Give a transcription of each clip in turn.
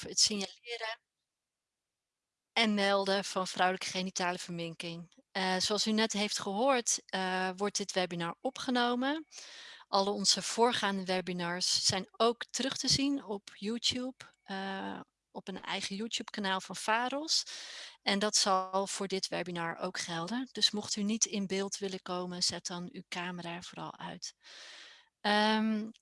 het signaleren en melden van vrouwelijke genitale verminking. Uh, zoals u net heeft gehoord, uh, wordt dit webinar opgenomen. Alle onze voorgaande webinars zijn ook terug te zien op YouTube, uh, op een eigen YouTube kanaal van VAROS. En dat zal voor dit webinar ook gelden. Dus mocht u niet in beeld willen komen, zet dan uw camera vooral uit. Um,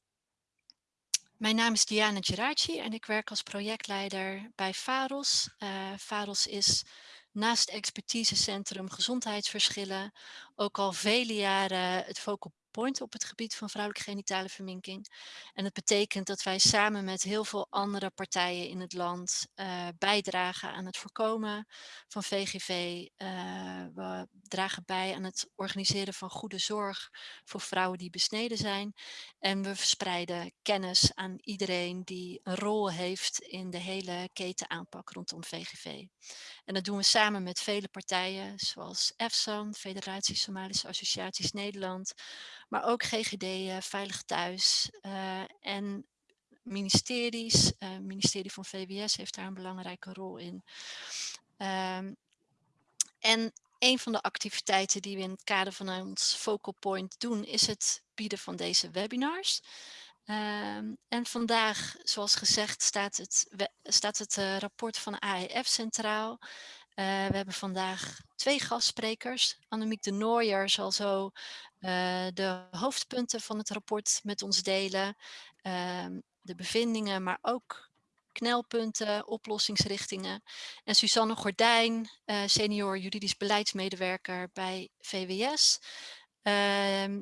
mijn naam is Diana Geraci en ik werk als projectleider bij VAROS. Uh, VAROS is naast expertisecentrum gezondheidsverschillen ook al vele jaren het focal point op het gebied van vrouwelijke genitale verminking. En dat betekent dat wij samen met heel veel andere partijen in het land uh, bijdragen aan het voorkomen van VGV. Eh, we dragen bij aan het organiseren van goede zorg voor vrouwen die besneden zijn. En we verspreiden kennis aan iedereen die een rol heeft in de hele keten aanpak rondom VGV. En dat doen we samen met vele partijen zoals EFSAN, Federatie Somalische Associaties Nederland, maar ook GGD, uh, Veilig Thuis uh, en ministeries. Het uh, ministerie van VWS heeft daar een belangrijke rol in. Um, en een van de activiteiten die we in het kader van ons Focal Point doen, is het bieden van deze webinars. Um, en vandaag, zoals gezegd, staat het, staat het rapport van AEF centraal. Uh, we hebben vandaag twee gastsprekers. Annemiek de Nooijer zal zo uh, de hoofdpunten van het rapport met ons delen. Ehm, de bevindingen, maar ook knelpunten, oplossingsrichtingen. En Suzanne Gordijn, uh, senior juridisch beleidsmedewerker bij VWS. Uh,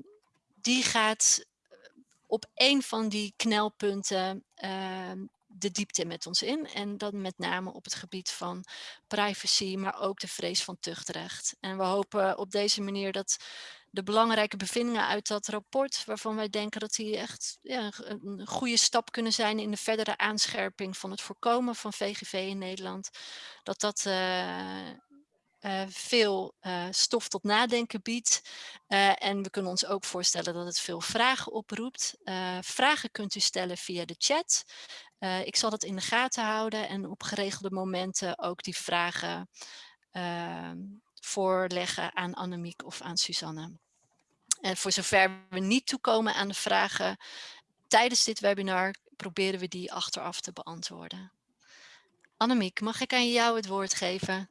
die gaat op een van die knelpunten uh, de diepte met ons in. En dan met name op het gebied van privacy, maar ook de vrees van tuchtrecht. En we hopen op deze manier dat de belangrijke bevindingen uit dat rapport, waarvan wij denken dat die echt ja, een goede stap kunnen zijn in de verdere aanscherping van het voorkomen van VGV in Nederland, dat dat uh, uh, veel uh, stof tot nadenken biedt. en we kunnen ons ook voorstellen dat het veel vragen oproept. vragen kunt u stellen via de chat. Ik zal dat in de gaten houden en op geregelde momenten ook die vragen ehm, voorleggen aan Annemiek of aan Suzanne. En voor zover we niet toekomen aan de vragen tijdens dit webinar, proberen we die achteraf te beantwoorden. Annemiek, mag ik aan jou het woord geven?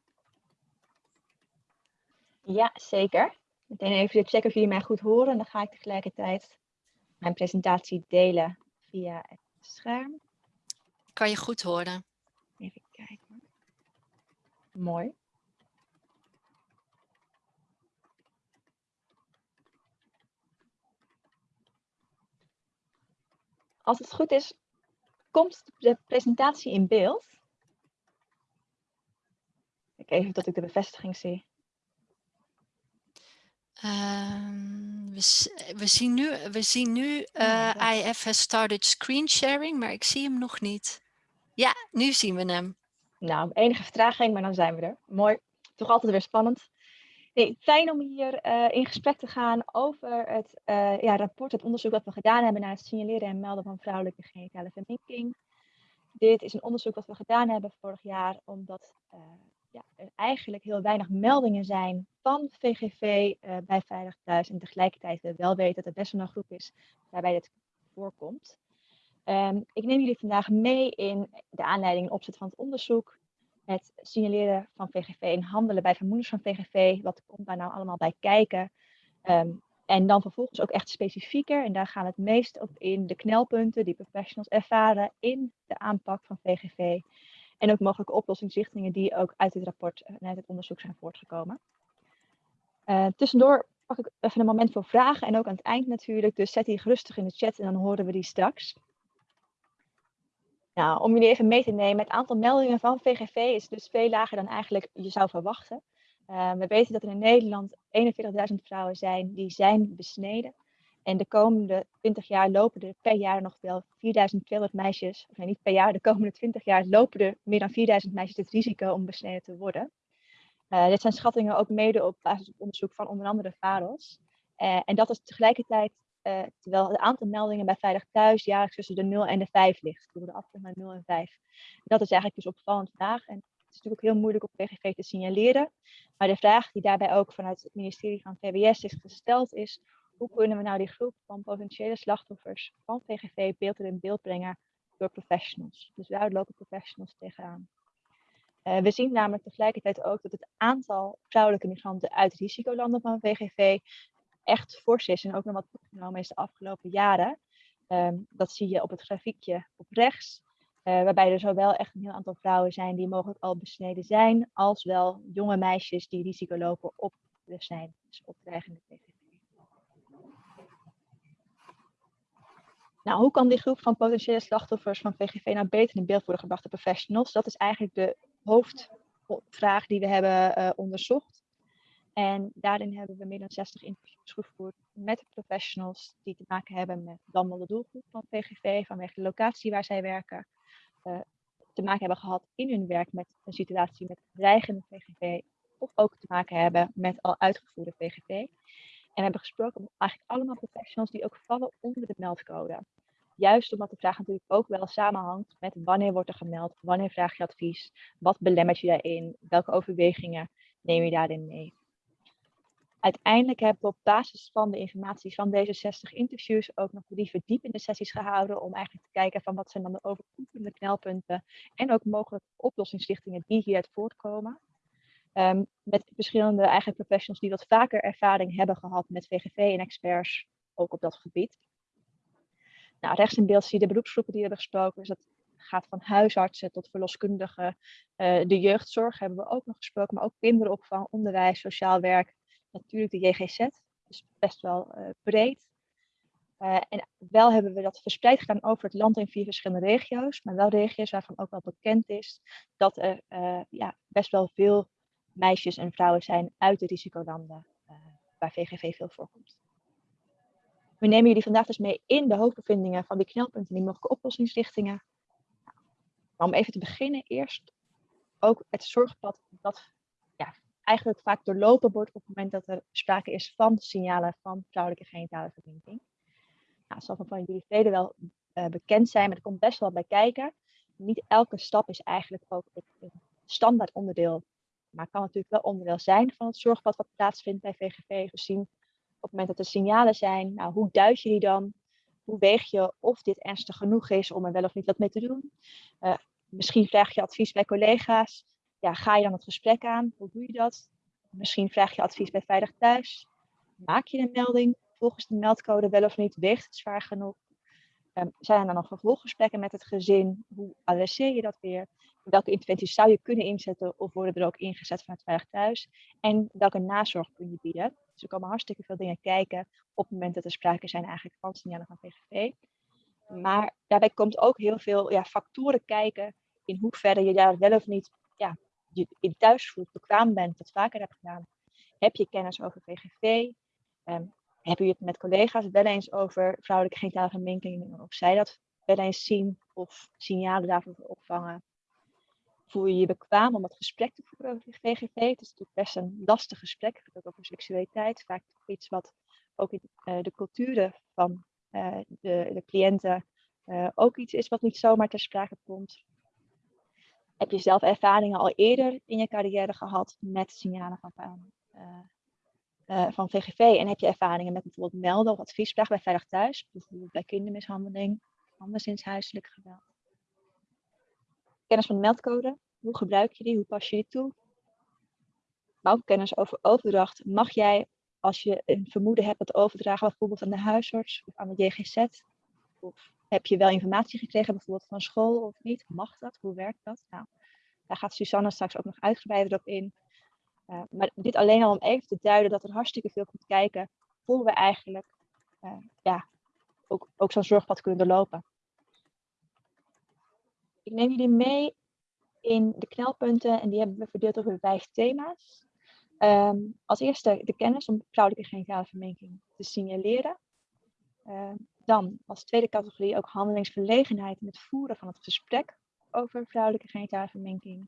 Ja, zeker. Meteen even checken of jullie mij goed horen. Dan ga ik tegelijkertijd mijn presentatie delen via het scherm. Kan je goed horen? Even kijken. Mooi. Als het goed is, komt de presentatie in beeld. Ik even dat ik de bevestiging zie. Um, we, we, zien nu, we zien nu uh, oh, IF has started screen sharing, maar ik zie hem nog niet. Ja, nu zien we hem. Nou, enige vertraging, maar dan zijn we er. Mooi. Toch altijd weer spannend. Fijn om hier uh, in gesprek te gaan over het uh, ja, rapport, het onderzoek dat we gedaan hebben naar het signaleren en melden van vrouwelijke genitale verminking. Dit is een onderzoek dat we gedaan hebben vorig jaar, omdat uh, ja, er eigenlijk heel weinig meldingen zijn van VGV bij Veilig Thuis. En tegelijkertijd we wel weten dat er best wel een groep is waarbij dit voorkomt. Um, ik neem jullie vandaag mee in de aanleiding en opzet van het onderzoek het signaleren van VGV en handelen bij vermoedens van VGV. Wat komt daar nou allemaal bij kijken? Um, en dan vervolgens ook echt specifieker, en daar gaan we het meest op in, de knelpunten die professionals ervaren in de aanpak van VGV. En ook mogelijke oplossingsrichtingen die ook uit dit rapport en uit het onderzoek zijn voortgekomen. Uh, tussendoor pak ik even een moment voor vragen en ook aan het eind natuurlijk. Dus zet die gerustig in de chat en dan horen we die straks. Nou, om jullie even mee te nemen, het aantal meldingen van VGV is dus veel lager dan eigenlijk je zou verwachten. Uh, we weten dat er in Nederland 41.000 vrouwen zijn die zijn besneden. En de komende 20 jaar lopen er per jaar nog wel 4.200 meisjes, of nee, niet per jaar, de komende 20 jaar lopen er meer dan 4.000 meisjes het risico om besneden te worden. Uh, dit zijn schattingen ook mede op basis van onderzoek van onder andere VAROS. Uh, en dat is tegelijkertijd uh, terwijl het aantal meldingen bij Veilig Thuis jaarlijks tussen de 0 en de 5 ligt. Door de afstand naar 0 en 5. Dat is eigenlijk dus opvallend vraag. En het is natuurlijk ook heel moeilijk op VGV te signaleren. Maar de vraag die daarbij ook vanuit het ministerie van VWS is gesteld is, hoe kunnen we nou die groep van potentiële slachtoffers van VGV beter in beeld brengen door professionals? Dus daar lopen professionals tegenaan. Uh, we zien namelijk tegelijkertijd ook dat het aantal vrouwelijke migranten uit risicolanden van VGV echt fors is en ook nog wat toegenomen is de afgelopen jaren. Um, dat zie je op het grafiekje op rechts. Uh, waarbij er zowel echt een heel aantal vrouwen zijn die mogelijk al besneden zijn, als wel jonge meisjes die risico lopen op zijn, dus op dreigende PVV. Nou, hoe kan die groep van potentiële slachtoffers van VGV nou beter in beeld worden gebracht door professionals? Dat is eigenlijk de hoofdvraag die we hebben uh, onderzocht. En daarin hebben we meer dan 60 interviews gevoerd met professionals die te maken hebben met dan wel de doelgroep van VGV, vanwege de locatie waar zij werken, uh, te maken hebben gehad in hun werk met een situatie met dreigende VGV, of ook te maken hebben met al uitgevoerde VGV. En we hebben gesproken met eigenlijk allemaal professionals die ook vallen onder de meldcode. Juist omdat de vraag natuurlijk ook wel samenhangt met wanneer wordt er gemeld, wanneer vraag je advies, wat belemmert je daarin, welke overwegingen neem je daarin mee. Uiteindelijk hebben we op basis van de informatie van deze 60 interviews ook nog drie verdiepende sessies gehouden om eigenlijk te kijken van wat zijn dan de overkoepelende knelpunten en ook mogelijk oplossingsrichtingen die hieruit voortkomen. Um, met verschillende eigen professionals die wat vaker ervaring hebben gehad met VGV en experts, ook op dat gebied. Nou, rechts in beeld zie je de beroepsgroepen die hebben gesproken. Dus dat gaat van huisartsen tot verloskundigen. Uh, de jeugdzorg hebben we ook nog gesproken, maar ook kinderopvang, onderwijs, sociaal werk. Natuurlijk de JGZ, dus best wel uh, breed. Uh, en wel hebben we dat verspreid gedaan over het land in vier verschillende regio's, maar wel regio's waarvan ook wel bekend is dat er ja, best wel veel meisjes en vrouwen zijn uit de risicolanden waar VGV veel voorkomt. We nemen jullie vandaag dus mee in de hoofdbevindingen van die knelpunten die mogelijke oplossingsrichtingen. Maar om even te beginnen, eerst ook het zorgpad dat eigenlijk vaak doorlopen wordt op het moment dat er sprake is van signalen van vrouwelijke genitale verbinding. Nou, zal van jullie velen wel uh, bekend zijn, maar er komt best wel bij kijken. Niet elke stap is eigenlijk ook een standaard onderdeel, maar kan natuurlijk wel onderdeel zijn van het zorgpad wat plaatsvindt bij VGV, gezien op het moment dat er signalen zijn, nou, hoe duid je die dan? Hoe weeg je of dit ernstig genoeg is om er wel of niet wat mee te doen? Uh, misschien vraag je advies bij collega's. Ja, ga je dan het gesprek aan? Hoe doe je dat? Misschien vraag je advies bij Veilig Thuis. Maak je een melding volgens de meldcode wel of niet? Weegt het zwaar genoeg? Um, zijn er dan nog vervolggesprekken met het gezin? Hoe adresseer je dat weer? Welke interventies zou je kunnen inzetten of worden er ook ingezet vanuit Veilig Thuis? En welke nazorg kun je bieden? Dus er komen hartstikke veel dingen kijken op het moment dat er sprake zijn eigenlijk van signalen van VGV. Maar daarbij komt ook heel veel ja, factoren kijken in hoeverre je daar wel of niet ja, je in thuisvoelt bekwaam bent, dat vaker hebt gedaan. Heb je kennis over VGV? Um, heb je het met collega's wel eens over vrouwelijke genitale verminking? Of zij dat wel eens zien of signalen daarvoor opvangen? Voel je je bekwaam om het gesprek te voeren over VGV? Het is natuurlijk best een lastig gesprek, ook over seksualiteit. Vaak iets wat ook in uh, de culturen van uh, de, de, cliënten uh, ook iets is wat niet zomaar ter sprake komt. Heb je zelf ervaringen al eerder in je carrière gehad met signalen van, van VGV? En heb je ervaringen met bijvoorbeeld melden of adviesvraag bij Veilig Thuis? Bijvoorbeeld bij kindermishandeling, anderszins huiselijk geweld kennis van de meldcode. Hoe gebruik je die? Hoe pas je die toe? Maar ook kennis over overdracht. Mag jij, als je een vermoeden hebt dat overdragen, bijvoorbeeld aan de huisarts of aan de JGZ? Heb je wel informatie gekregen, bijvoorbeeld van school of niet? Mag dat? Hoe werkt dat? Nou, daar gaat Susanne straks ook nog uitgebreider op in. Uh, maar dit alleen al om even te duiden dat er hartstikke veel komt kijken voor we eigenlijk uh, ja, ook, ook zo'n zorgpad kunnen doorlopen. Ik neem jullie mee in de knelpunten en die hebben we verdeeld over vijf thema's. Um, als eerste de kennis om vrouwelijke genitale verminking te signaleren. Uh, dan als tweede categorie ook handelingsverlegenheid in het voeren van het gesprek over vrouwelijke genitale verminking.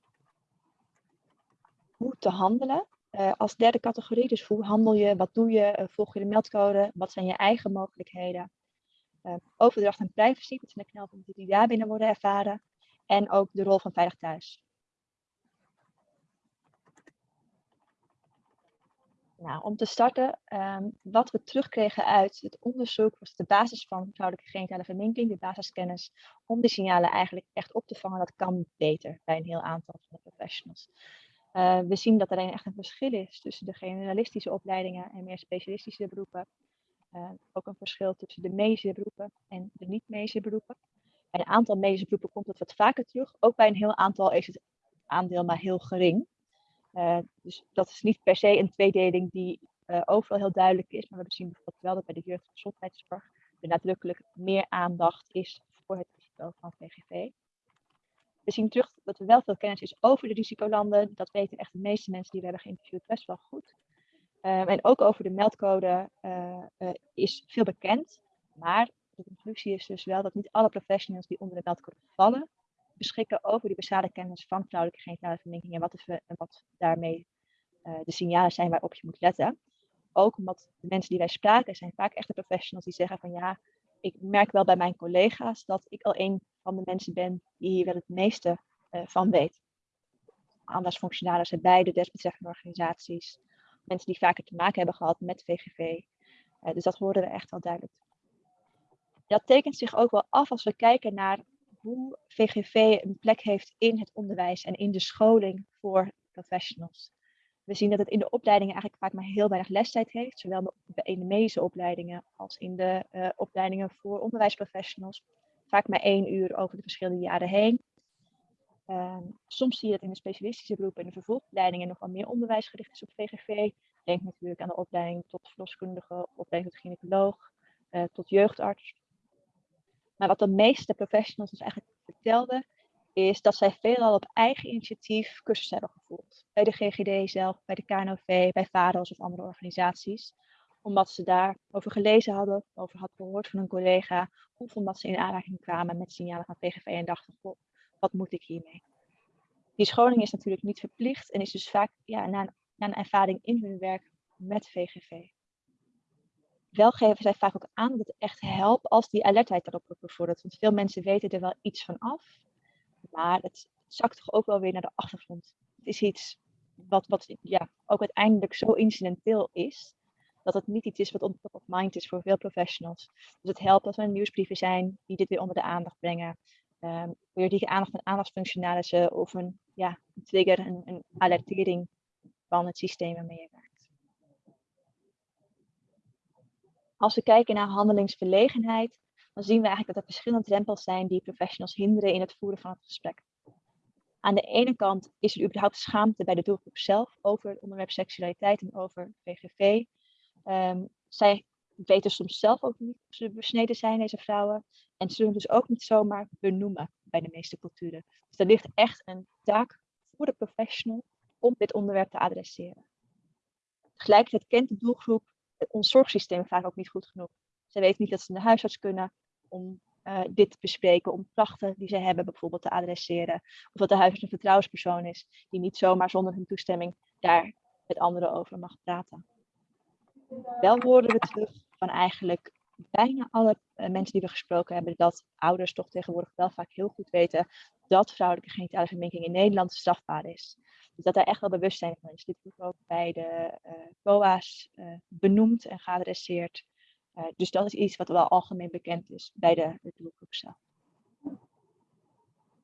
Hoe te handelen uh, als derde categorie, dus hoe handel je, wat doe je, uh, volg je de meldcode, wat zijn je eigen mogelijkheden. Uh, overdracht en privacy, dat zijn de knelpunten die daar binnen worden ervaren. En ook de rol van Veilig Thuis. Nou, om te starten, um, wat we terugkregen uit het onderzoek was de basis van vrouwelijke genitale verminking, de basiskennis, om die signalen eigenlijk echt op te vangen. Dat kan beter bij een heel aantal van de professionals. Uh, we zien dat er echt een verschil is tussen de generalistische opleidingen en meer specialistische beroepen. Uh, ook een verschil tussen de medische beroepen en de niet-medische beroepen. Bij een aantal medische beroepen komt het wat vaker terug. Ook bij een heel aantal is het aandeel maar heel gering. Uh, dus dat is niet per se een tweedeling die overal heel duidelijk is. Maar we zien bijvoorbeeld wel dat bij de jeugdgezondheidszorg er nadrukkelijk meer aandacht is voor het risico van VGV. We zien terug dat er wel veel kennis is over de risicolanden. Dat weten echt de meeste mensen die we hebben geïnterviewd best wel goed. Um, en ook over de meldcode uh, is veel bekend. Maar de conclusie is dus wel dat niet alle professionals die onder de meldcode vallen, beschikken over die basale kennis van vrouwelijke genitale verminking en wat, de, en wat daarmee uh, de signalen zijn waarop je moet letten. Ook omdat de mensen die wij spraken zijn vaak echte professionals die zeggen van ja, ik merk wel bij mijn collega's dat ik al een van de mensen ben die hier wel het meeste uh, van weet. Aandagsfunctionarissen bij de desbetreffende organisaties. Mensen die vaker te maken hebben gehad met VGV. Eh, dus dat horen we echt wel duidelijk. Dat tekent zich ook wel af als we kijken naar hoe VGV een plek heeft in het onderwijs en in de scholing voor professionals. We zien dat het in de opleidingen eigenlijk vaak maar heel weinig lestijd heeft, zowel in de medische opleidingen als in de uh, opleidingen voor onderwijsprofessionals. Vaak maar één uur over de verschillende jaren heen. Uh, soms zie je dat in de specialistische beroepen en de vervolgopleidingen nog meer onderwijs gericht is op VGV. Denk natuurlijk aan de opleiding tot verloskundige, opleiding tot gynaecoloog, uh, tot jeugdarts. Maar wat de meeste professionals ons eigenlijk vertelden, is dat zij veelal op eigen initiatief cursussen hebben gevolgd. Bij de GGD zelf, bij de KNOV, bij VADOS of andere organisaties. Omdat ze daarover gelezen hadden, over hadden gehoord van een collega. Of omdat ze in aanraking kwamen met signalen van PGV en dachten, goh, wat moet ik hiermee? Die scholing is natuurlijk niet verplicht en is dus vaak ja, een, na een ervaring in hun werk met VGV. Wel geven zij vaak ook aan dat het echt helpt als die alertheid daarop wordt bevorderd. Want veel mensen weten er wel iets van af, maar het zakt toch ook wel weer naar de achtergrond. Het is iets wat, wat ja, ook uiteindelijk zo incidenteel is, dat het niet iets is wat on top of mind is voor veel professionals. Dus het helpt als er nieuwsbrieven zijn die dit weer onder de aandacht brengen. Um, die aandacht van aandachtsfunctionarissen of een, ja, een trigger, een, een alertering van het systeem waarmee je werkt. Als we kijken naar handelingsverlegenheid, dan zien we eigenlijk dat er verschillende drempels zijn die professionals hinderen in het voeren van het gesprek. Aan de ene kant is er überhaupt schaamte bij de doelgroep zelf over het onderwerp seksualiteit en over VGV. Ehm, zij weten soms zelf ook niet of ze besneden zijn, deze vrouwen. En ze zullen dus ook niet zomaar benoemen bij de meeste culturen. Dus er ligt echt een taak voor de professional om dit onderwerp te adresseren. Tegelijkertijd kent de doelgroep ons zorgsysteem vaak ook niet goed genoeg. Ze weten niet dat ze naar huisarts kunnen om uh, dit te bespreken, om klachten die ze hebben bijvoorbeeld te adresseren. Of dat de huisarts een vertrouwenspersoon is die niet zomaar zonder hun toestemming daar met anderen over mag praten. Wel horen we terug van eigenlijk bijna alle uh, mensen die we gesproken hebben, dat ouders toch tegenwoordig wel vaak heel goed weten dat vrouwelijke genitale verminking in Nederland strafbaar is. Dus dat daar echt wel bewustzijn van is. Dit wordt ook bij de uh, COA's benoemd en geadresseerd. Uh, dus dat is iets wat wel algemeen bekend is bij de, de doelgroep zelf.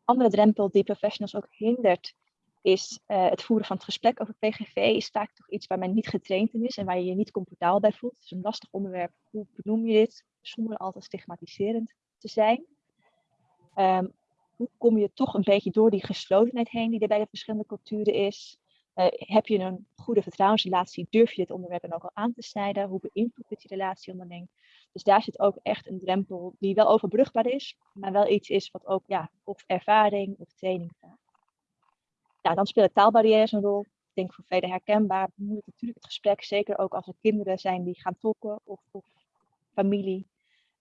Andere drempel die professionals ook hindert, is het voeren van het gesprek over PGV. Is vaak toch iets waar men niet getraind in is en waar je je niet comfortabel bij voelt. Het is een lastig onderwerp. Hoe benoem je dit zonder altijd stigmatiserend te zijn? Um, hoe kom je toch een beetje door die geslotenheid heen die er bij de verschillende culturen is? Uh, heb je een goede vertrouwensrelatie? Durf je dit onderwerp dan ook al aan te snijden? Hoe beïnvloedt dit die relatie onderling? Dus daar zit ook echt een drempel die wel overbrugbaar is, maar wel iets is wat ook ja, of ervaring of training vraagt. Ja, dan spelen taalbarrières een rol. Ik denk voor velen herkenbaar. Moeilijk natuurlijk het gesprek, zeker ook als er kinderen zijn die gaan tolken of, familie.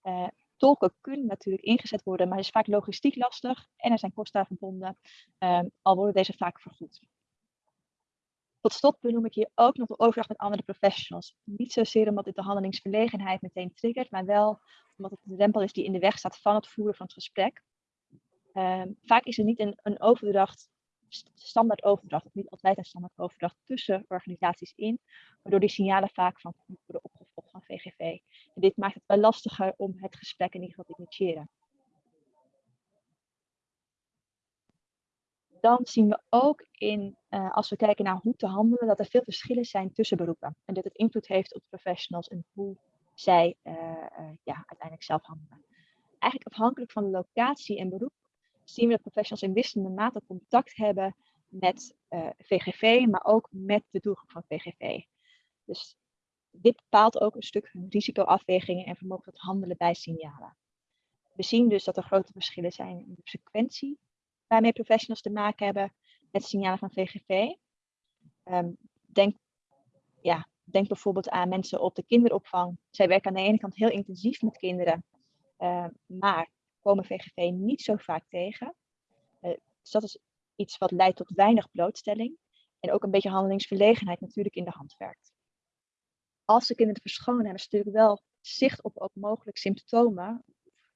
Uh, tolken kunnen natuurlijk ingezet worden, maar is vaak logistiek lastig en er zijn kosten aan verbonden, um, al worden deze vaak vergoed. Tot slot benoem ik hier ook nog de overdracht met andere professionals. Niet zozeer omdat dit de handelingsverlegenheid meteen triggert, maar wel omdat het de drempel is die in de weg staat van het voeren van het gesprek. Ehm, vaak is er niet een, een overdracht, standaard overdracht, of niet altijd een standaard overdracht tussen organisaties in, waardoor die signalen vaak van worden opgevolgd van VGV. En dit maakt het wel lastiger om het gesprek in ieder geval te initiëren. dan zien we ook in, uh, als we kijken naar hoe te handelen, dat er veel verschillen zijn tussen beroepen. En dat het invloed heeft op de professionals en hoe zij uh, uh, ja, uiteindelijk zelf handelen. Eigenlijk afhankelijk van de locatie en beroep zien we dat professionals in wisselende mate contact hebben met VGV, maar ook met de doelgroep van VGV. Dus dit bepaalt ook een stuk hun risicoafwegingen en vermogen tot handelen bij signalen. We zien dus dat er grote verschillen zijn in de frequentie waarmee professionals te maken hebben met signalen van VGV. Ehm, denk, ja, denk bijvoorbeeld aan mensen op de kinderopvang. Zij werken aan de ene kant heel intensief met kinderen, uh, maar komen VGV niet zo vaak tegen. Uh, dus dat is iets wat leidt tot weinig blootstelling en ook een beetje handelingsverlegenheid natuurlijk in de hand werkt. Als de kinderen verschonen hebben ze natuurlijk wel zicht op ook mogelijk symptomen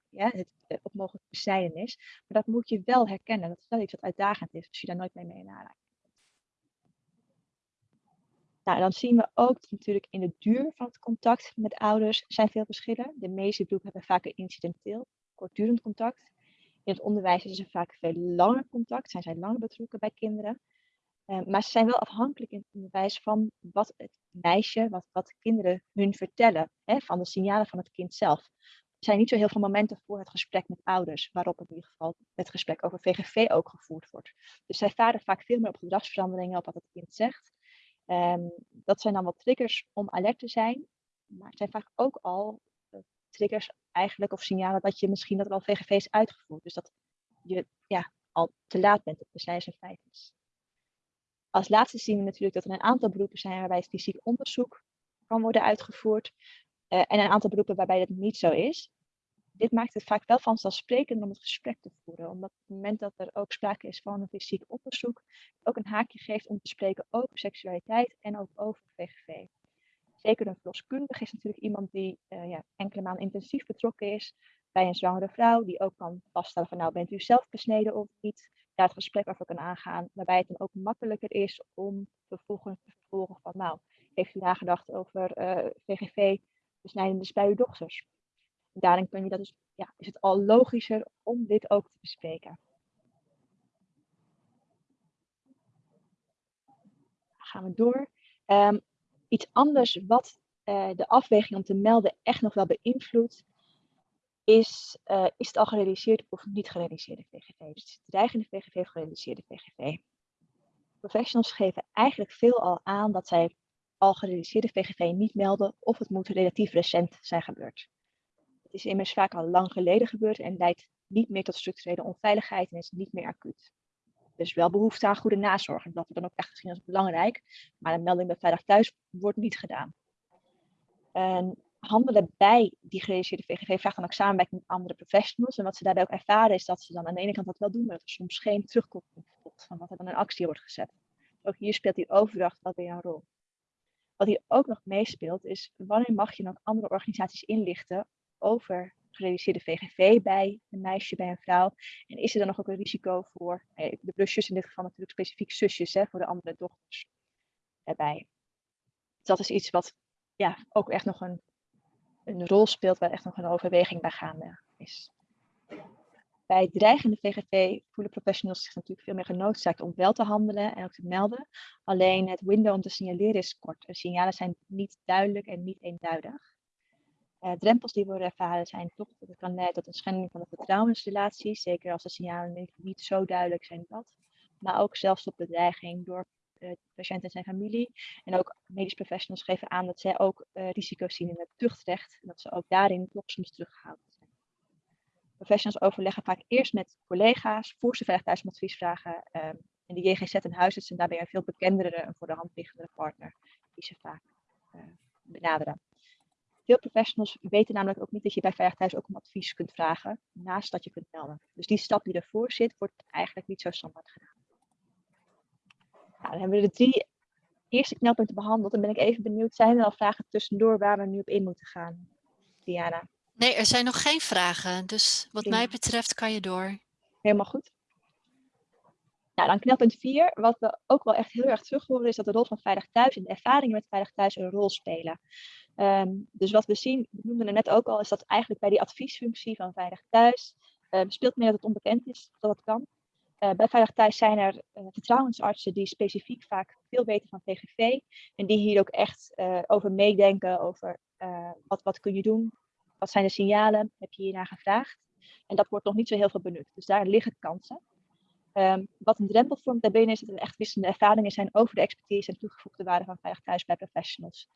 ja, het, eh, op mogelijk is. Maar dat moet je wel herkennen. Dat is wel iets wat uitdagend is als je daar nooit mee mee aanraking nou, dan zien we ook natuurlijk in de duur van het contact met ouders zijn veel verschillen. De meeste groepen hebben vaak incidenteel, kortdurend contact. In het onderwijs is er vaak veel langer contact, zijn zij langer betrokken bij kinderen. Uh, maar ze zijn wel afhankelijk in het onderwijs van wat het meisje, wat, wat kinderen hun vertellen, hè, van de signalen van het kind zelf zijn niet zo heel veel momenten voor het gesprek met ouders, waarop in ieder geval het gesprek over VGV ook gevoerd wordt. Dus zij varen vaak veel meer op gedragsveranderingen, op wat het kind zegt. Um, dat zijn dan wat triggers om alert te zijn, maar het zijn vaak ook al triggers eigenlijk of signalen dat je misschien dat al VGV is uitgevoerd. Dus dat je ja, al te laat bent op de snijers en Als laatste zien we natuurlijk dat er een aantal beroepen zijn waarbij fysiek onderzoek kan worden uitgevoerd. Uh, en een aantal beroepen waarbij dat niet zo is. Dit maakt het vaak wel vanzelfsprekend om het gesprek te voeren. Omdat op het moment dat er ook sprake is van een fysiek onderzoek, ook een haakje geeft om te spreken over seksualiteit en ook over VGV. Een verloskundige is natuurlijk iemand die uh, ja, enkele maanden intensief betrokken is bij een zwangere vrouw, die ook kan vaststellen van nou bent u zelf besneden of niet, daar het gesprek over kan aangaan, waarbij het dan ook makkelijker is om vervolgens te vervolgen van nou, heeft u nagedacht over uh, eh, VGV besnijdende bij uw dochters. daarin kun je dat dus, ja, is het al logischer om dit ook te bespreken. gaan we door. Um, iets anders wat uh, de afweging om te melden echt nog wel beïnvloedt, is, uh, is het al gerealiseerd of niet gerealiseerde VGV. Dus dreigende VGV of gerealiseerde VGV. Professionals geven eigenlijk veel al aan dat zij al gerealiseerde VGV niet melden of het moet relatief recent zijn gebeurd. Het is immers vaak al lang geleden gebeurd en leidt niet meer tot structurele onveiligheid en is niet meer acuut. Dus wel behoefte aan goede nazorg en dat wordt dan ook echt gezien als belangrijk, maar een melding bij Veilig Thuis wordt niet gedaan. En handelen bij die gerealiseerde VGV vraagt dan ook samenwerking met andere professionals. En wat ze daarbij ook ervaren is dat ze dan aan de ene kant dat wel doen, maar dat er soms geen terugkoppeling komt van wat er dan in actie wordt gezet. Ook hier speelt die overdracht wel weer een rol. Wat hier ook nog meespeelt is wanneer mag je nog andere organisaties inlichten over gerealiseerde VGV bij een meisje, bij een vrouw. En is er dan nog ook een risico voor de plusjes, in dit geval natuurlijk specifiek zusjes, hè, voor de andere dochters erbij. Dat is iets wat ja, ook echt nog een, een rol speelt, waar echt nog een overweging bij gaande is. Bij dreigende VGV voelen professionals zich natuurlijk veel meer genoodzaakt om wel te handelen en ook te melden. Alleen het window om te signaleren is kort. De signalen zijn niet duidelijk en niet eenduidig. Uh, drempels die worden ervaren zijn toch dat het kan leiden tot een schending van de vertrouwensrelatie, zeker als de signalen niet, zo duidelijk zijn dat. Maar ook zelfs tot bedreiging door de patiënt en zijn familie. En ook medisch professionals geven aan dat zij ook uh, risico's zien in het tuchtrecht en dat ze ook daarin toch soms teruggehouden Professionals overleggen vaak eerst met collega's voor ze thuis om advies vragen. Um, en de JGZ en huisarts zijn daarbij een veel bekendere en voor de hand liggende partner die ze vaak benaderen. Veel professionals weten namelijk ook niet dat je bij Veilig Thuis ook om advies kunt vragen naast dat je kunt melden. Dus die stap die ervoor zit, wordt eigenlijk niet zo standaard gedaan. Nou, dan hebben we de drie eerste knelpunten behandeld. Dan ben ik even benieuwd, zijn er al vragen tussendoor waar we nu op in moeten gaan? Diana. Nee, er zijn nog geen vragen. Dus wat mij betreft kan je door. Helemaal goed. Nou, dan knelpunt 4. Wat we ook wel echt heel erg terug horen, is dat de rol van Veilig Thuis en de ervaringen met Veilig Thuis een rol spelen. Ehm, dus wat we zien, we noemden het net ook al, is dat eigenlijk bij die adviesfunctie van Veilig Thuis um, speelt meer dat het onbekend is dat het kan. Uh, bij Veilig Thuis zijn er uh, vertrouwensartsen die specifiek vaak veel weten van VGV en die hier ook echt uh, over meedenken, over wat, wat kun je doen, wat zijn de signalen, heb je hiernaar gevraagd. En dat wordt nog niet zo heel veel benut, dus daar liggen kansen. Um, wat een drempel vormt daarbinnen is dat er echt wisselende ervaringen zijn over de expertise en toegevoegde waarde van Veilig Thuis bij professionals.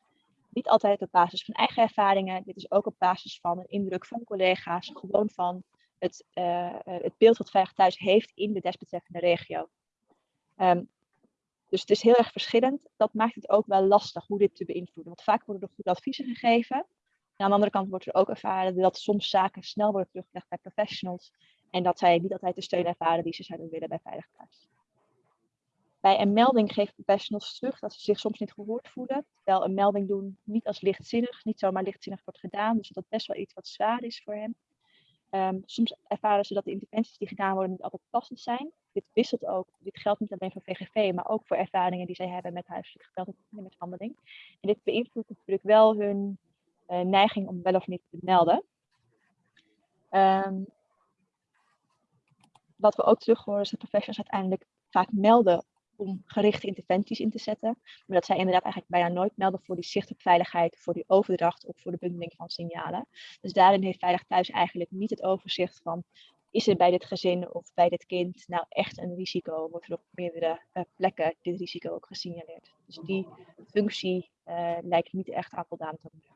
Niet altijd op basis van eigen ervaringen, dit is ook op basis van een indruk van collega's, gewoon van het, uh, het beeld wat Veilig Thuis heeft in de desbetreffende regio. Um, dus het is heel erg verschillend. Dat maakt het ook wel lastig hoe dit te beïnvloeden. Want vaak worden er goede adviezen gegeven. En aan de andere kant wordt er ook ervaren dat soms zaken snel worden teruggelegd bij professionals. En dat zij niet altijd de steun ervaren die ze zouden willen bij Veilig Thuis. Bij een melding geven professionals terug dat ze zich soms niet gehoord voelen. Terwijl een melding doen niet als lichtzinnig, niet zomaar lichtzinnig wordt gedaan. Dus dat best wel iets wat zwaar is voor hen. Um, soms ervaren ze dat de interventies die gedaan worden niet altijd passend zijn. Dit wisselt ook, dit geldt niet alleen voor VGV, maar ook voor ervaringen die zij hebben met huiselijk geweld en kindermishandeling. En dit beïnvloedt natuurlijk wel hun uh, neiging om wel of niet te melden. Um, wat we ook terug horen is dat professionals uiteindelijk vaak melden om gerichte interventies in te zetten. Maar dat zij inderdaad eigenlijk bijna nooit melden voor die zicht op veiligheid, voor die overdracht of voor de bundeling van signalen. Dus daarin heeft Veilig Thuis eigenlijk niet het overzicht van is er bij dit gezin of bij dit kind nou echt een risico? Wordt er op meerdere uh, plekken dit risico ook gesignaleerd? Dus die functie uh, lijkt niet echt aan voldaan te worden.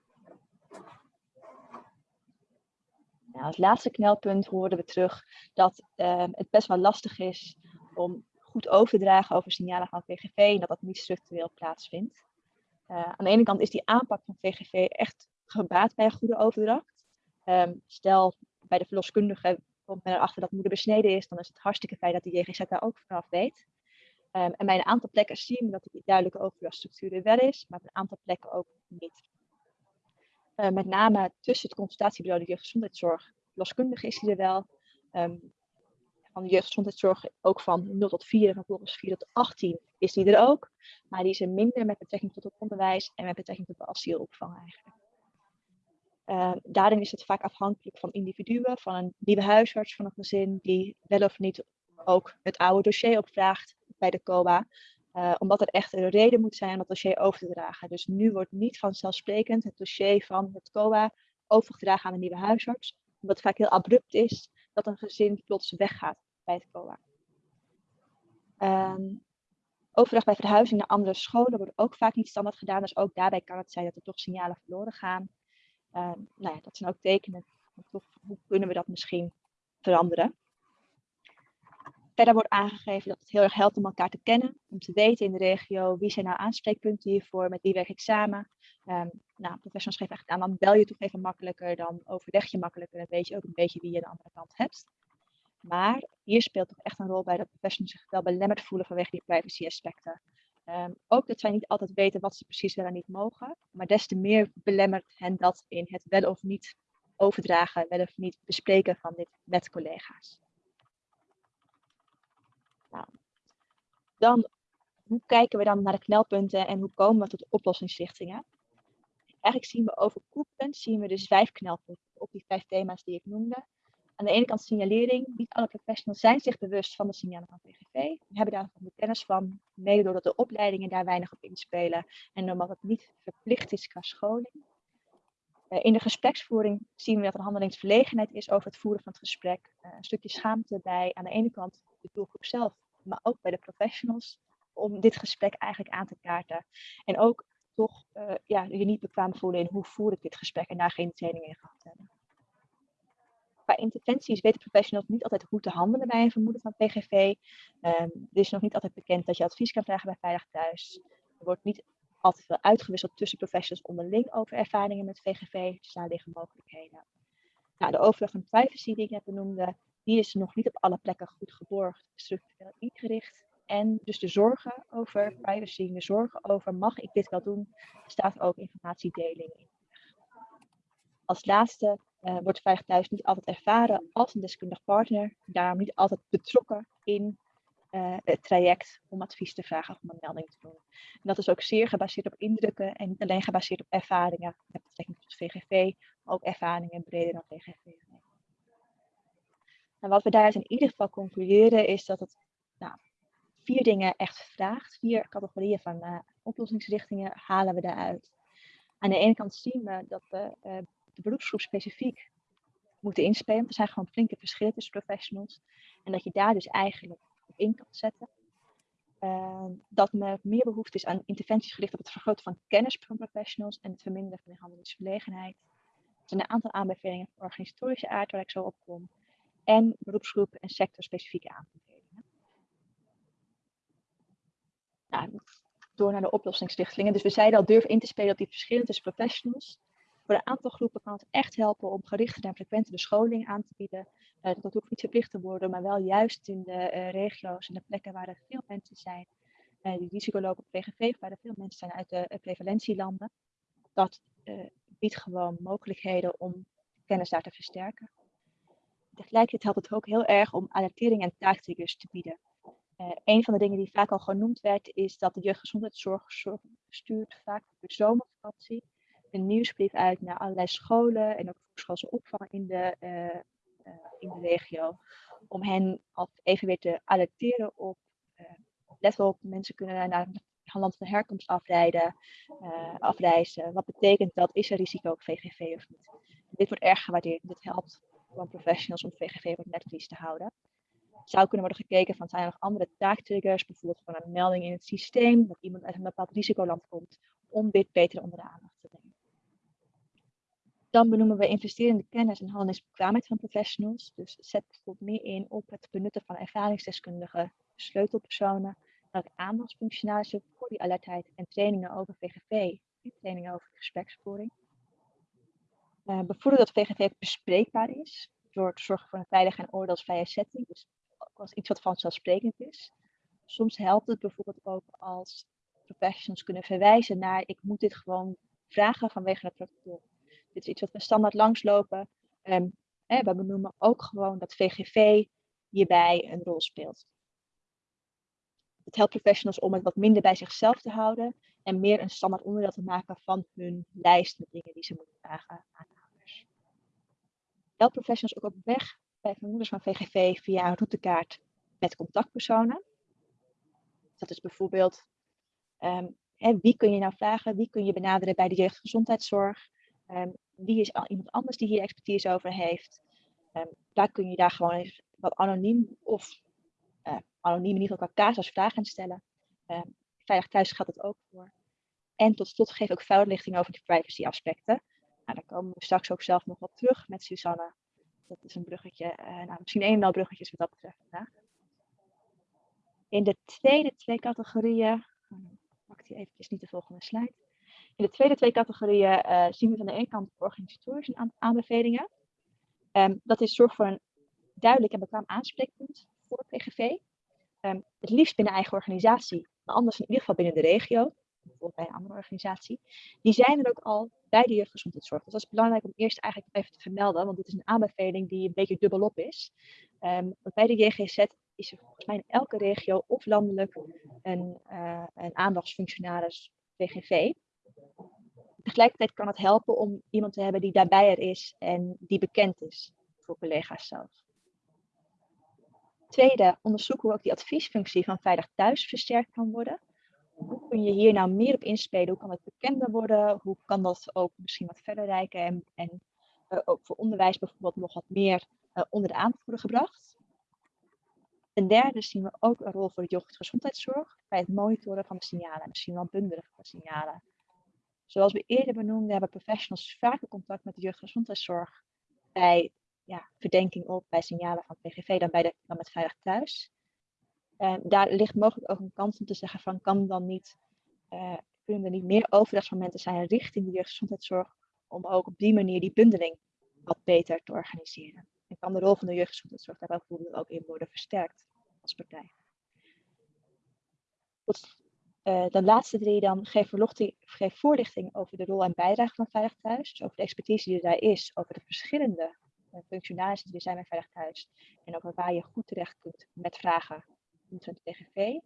Nou, als laatste knelpunt hoorden we terug dat uh, het best wel lastig is om goed over te dragen over signalen van VGV en dat dat niet structureel plaatsvindt. Uh, aan de ene kant is die aanpak van VGV echt gebaat bij een goede overdracht. Um, stel, bij de verloskundige komt men erachter dat moeder besneden is, dan is het hartstikke fijn dat die JGZ daar ook vanaf weet. Um, en bij een aantal plekken zien we dat die duidelijke overdrachtstructuur er wel is, maar op een aantal plekken ook niet. Uh, met name tussen het consultatiebureau de jeugdgezondheidszorg, loskundige is die er wel. Um, van de jeugdgezondheidszorg ook van 0 tot 4 en vervolgens 4 tot 18 is die er ook. Maar die er minder met betrekking tot het onderwijs en met betrekking tot de asielopvang eigenlijk. Uh, daarin is het vaak afhankelijk van individuen, van een nieuwe huisarts van een gezin die wel of niet ook het oude dossier opvraagt bij de COA. Uh, omdat er echt een reden moet zijn om dat dossier over te dragen. Dus nu wordt niet vanzelfsprekend het dossier van het COA overgedragen aan een nieuwe huisarts. Omdat het vaak heel abrupt is dat een gezin plots weggaat bij het COA. Um, overdag bij verhuizing naar andere scholen wordt ook vaak niet standaard gedaan. Dus ook daarbij kan het zijn dat er toch signalen verloren gaan. Um, nou ja, dat zijn ook tekenen. Hoe kunnen we dat misschien veranderen? Verder wordt aangegeven dat het heel erg helpt om elkaar te kennen, om te weten in de regio wie zijn nou aanspreekpunten hiervoor, met wie werk ik samen. Um, nou, professionals geven echt aan, dan bel je toch even makkelijker, dan overleg je makkelijker en weet je ook een beetje wie je aan de andere kant hebt. Maar hier speelt toch echt een rol bij dat professionals zich wel belemmerd voelen vanwege die privacy aspecten. Um, ook dat zij niet altijd weten wat ze precies wel en niet mogen, maar des te meer belemmert hen dat in het wel of niet overdragen, wel of niet bespreken van dit met collega's. Nou, dan, hoe kijken we dan naar de knelpunten en hoe komen we tot oplossingsrichtingen? Eigenlijk zien we overkoepelend zien we dus vijf knelpunten op die vijf thema's die ik noemde aan de ene kant signalering. Niet alle professionals zijn zich bewust van de signalen van VGV. We hebben daar de kennis van, mede doordat de opleidingen daar weinig op inspelen en omdat het niet verplicht is qua scholing. Uh, in de gespreksvoering zien we dat er handelingsverlegenheid is over het voeren van het gesprek. Uh, een stukje schaamte bij aan de ene kant doelgroep zelf, maar ook bij de professionals om dit gesprek eigenlijk aan te kaarten. En ook toch uh, ja, je niet bekwaam voelen in hoe voer ik dit gesprek en daar geen training in gehad hebben qua interventies weten professionals niet altijd hoe te handelen bij een vermoeden van PGV. Um, ehm, er is nog niet altijd bekend dat je advies kan vragen bij Veilig Thuis. Er wordt niet altijd veel uitgewisseld tussen professionals onderling over ervaringen met VGV. Dus daar liggen mogelijkheden. Nou, de van privacy die ik net benoemde, die is nog niet op alle plekken goed geborgd, structureel ingericht. En dus de zorgen over privacy, de zorgen over mag ik dit wel doen, staat ook informatiedeling in. Als laatste uh, wordt Veilig Thuis niet altijd ervaren als een deskundig partner, daarom niet altijd betrokken in uh, het traject om advies te vragen of om een melding te doen. En dat is ook zeer gebaseerd op indrukken en niet alleen gebaseerd op ervaringen met betrekking tot VGV, maar ook ervaringen breder dan VGV. En wat we daaruit in ieder geval concluderen is dat het nou, vier dingen echt vraagt. Vier categorieën van uh, oplossingsrichtingen halen we daaruit. Aan de ene kant zien we dat we uh, de beroepsgroep specifiek moeten inspelen. Er zijn gewoon flinke verschillen tussen professionals. En dat je daar dus eigenlijk op in kan zetten. Uh, dat er meer behoefte is aan interventies gericht op het vergroten van kennis van professionals en het verminderen van de handelingsverlegenheid. Er zijn een aantal aanbevelingen van organisatorische aard waar ik zo op kom. En beroepsgroepen en sectorspecifieke aanbevelingen. Nou, door naar de oplossingsrichtingen. Dus we zeiden al, durf in te spelen op die verschillen tussen professionals. Voor een aantal groepen kan het echt helpen om gerichte en frequente scholing aan te bieden. Uh, dat hoeft niet verplicht te worden, maar wel juist in de uh, regio's en de plekken waar er veel mensen zijn uh, die risico lopen op VGV, waar er veel mensen zijn uit de prevalentielanden. Dat biedt gewoon mogelijkheden om kennis daar te versterken. Tegelijkertijd helpt het ook heel erg om alertering en taaktriggers te bieden. Uh, een van de dingen die vaak al genoemd werd, is dat de jeugdgezondheidszorg stuurt vaak op de zomervakantie een nieuwsbrief uit naar allerlei scholen en ook voorschoolse opvang in de, uh, uh, in de regio. Om hen even weer te alerteren op, let wel op, mensen kunnen naar een land van herkomst afrijden, afreizen. Wat betekent dat? Is er risico op VGV of niet? Dit wordt erg gewaardeerd. Dit helpt gewoon professionals om VGV op het netvlies te houden zou kunnen worden gekeken van zijn er nog andere taaktriggers, bijvoorbeeld van een melding in het systeem, dat iemand uit een bepaald risicoland komt, om dit beter onder de aandacht te brengen. Dan benoemen we investerende kennis en handelingsbekwaamheid van professionals. Dus zet bijvoorbeeld meer in op het benutten van ervaringsdeskundigen, sleutelpersonen, en ook voor die alertheid en trainingen over VGV en trainingen over gespreksvoering. Uh, bevorderen dat VGV bespreekbaar is, door te zorgen voor een veilige en oordeelsvrije setting. Dus als iets wat vanzelfsprekend is. Soms helpt het bijvoorbeeld ook als professionals kunnen verwijzen naar ik moet dit gewoon vragen vanwege het protocol. Dit is iets wat we standaard langslopen. Hè, we benoemen ook gewoon dat VGV hierbij een rol speelt. Het helpt professionals om het wat minder bij zichzelf te houden en meer een standaard onderdeel te maken van hun lijst met dingen die ze moeten vragen aan ouders. Helpt professionals ook op weg bij vermoedens van VGV via een routekaart met contactpersonen. Dat is bijvoorbeeld, hè, wie kun je nou vragen, wie kun je benaderen bij de jeugdgezondheidszorg, um, wie is al iemand anders die hier expertise over heeft. Um, daar kun je daar gewoon eens wat anoniem of uh, anoniem in ieder geval qua casus vragen stellen. Veilig thuis geldt het ook voor. En tot slot geef ik ook voorlichting over de privacy aspecten. Nou, daar komen we straks ook zelf nog op terug met Susanne dat is een bruggetje, uh, nou, misschien een en al bruggetjes wat dat betreft vandaag. In de tweede twee categorieën, oh, pak die eventjes niet de volgende slide. In de tweede twee categorieën uh, zien we van de ene kant organisatorische aanbevelingen. Um, dat is zorg voor een duidelijk en bekwaam aanspreekpunt voor PGV. Ehm, het liefst binnen eigen organisatie, maar anders in ieder geval binnen de regio bijvoorbeeld bij een andere organisatie, die zijn er ook al bij de jeugdgezondheidszorg. Dus dat is belangrijk om eerst eigenlijk even te vermelden, want dit is een aanbeveling die een beetje dubbelop is. Um, want bij de JGZ is er volgens mij in elke regio of landelijk een, uh, een aandachtsfunctionaris VGV. Tegelijkertijd kan het helpen om iemand te hebben die daarbij er is en die bekend is voor collega's zelf. Tweede, onderzoek hoe ook die adviesfunctie van Veilig Thuis versterkt kan worden hoe kun je hier nou meer op inspelen? Hoe kan het bekender worden? Hoe kan dat ook misschien wat verder reiken en, en uh, ook voor onderwijs bijvoorbeeld nog wat meer uh, onder de aandacht worden gebracht? Ten derde zien we ook een rol voor de jeugdgezondheidszorg bij het monitoren van de signalen, misschien wel bundelen van signalen. Zoals we eerder benoemden, hebben professionals vaker contact met de jeugdgezondheidszorg bij ja, verdenking op, bij signalen van PGV dan, bij de, dan met Veilig Thuis. Uh, daar ligt mogelijk ook een kans om te zeggen van kan dan niet, uh, kunnen er niet meer overdagsmomenten zijn richting de jeugdgezondheidszorg om ook op die manier die bundeling wat beter te organiseren. En kan de rol van de jeugdgezondheidszorg daar bijvoorbeeld ook in worden versterkt als partij. Uh, de laatste drie dan, geef, geef voorlichting over de rol en bijdrage van Veilig Thuis. Dus over de expertise die er daar is, over de verschillende functionarissen die er zijn bij Veilig Thuis. En over waar je goed terecht kunt met vragen omtrent TGV.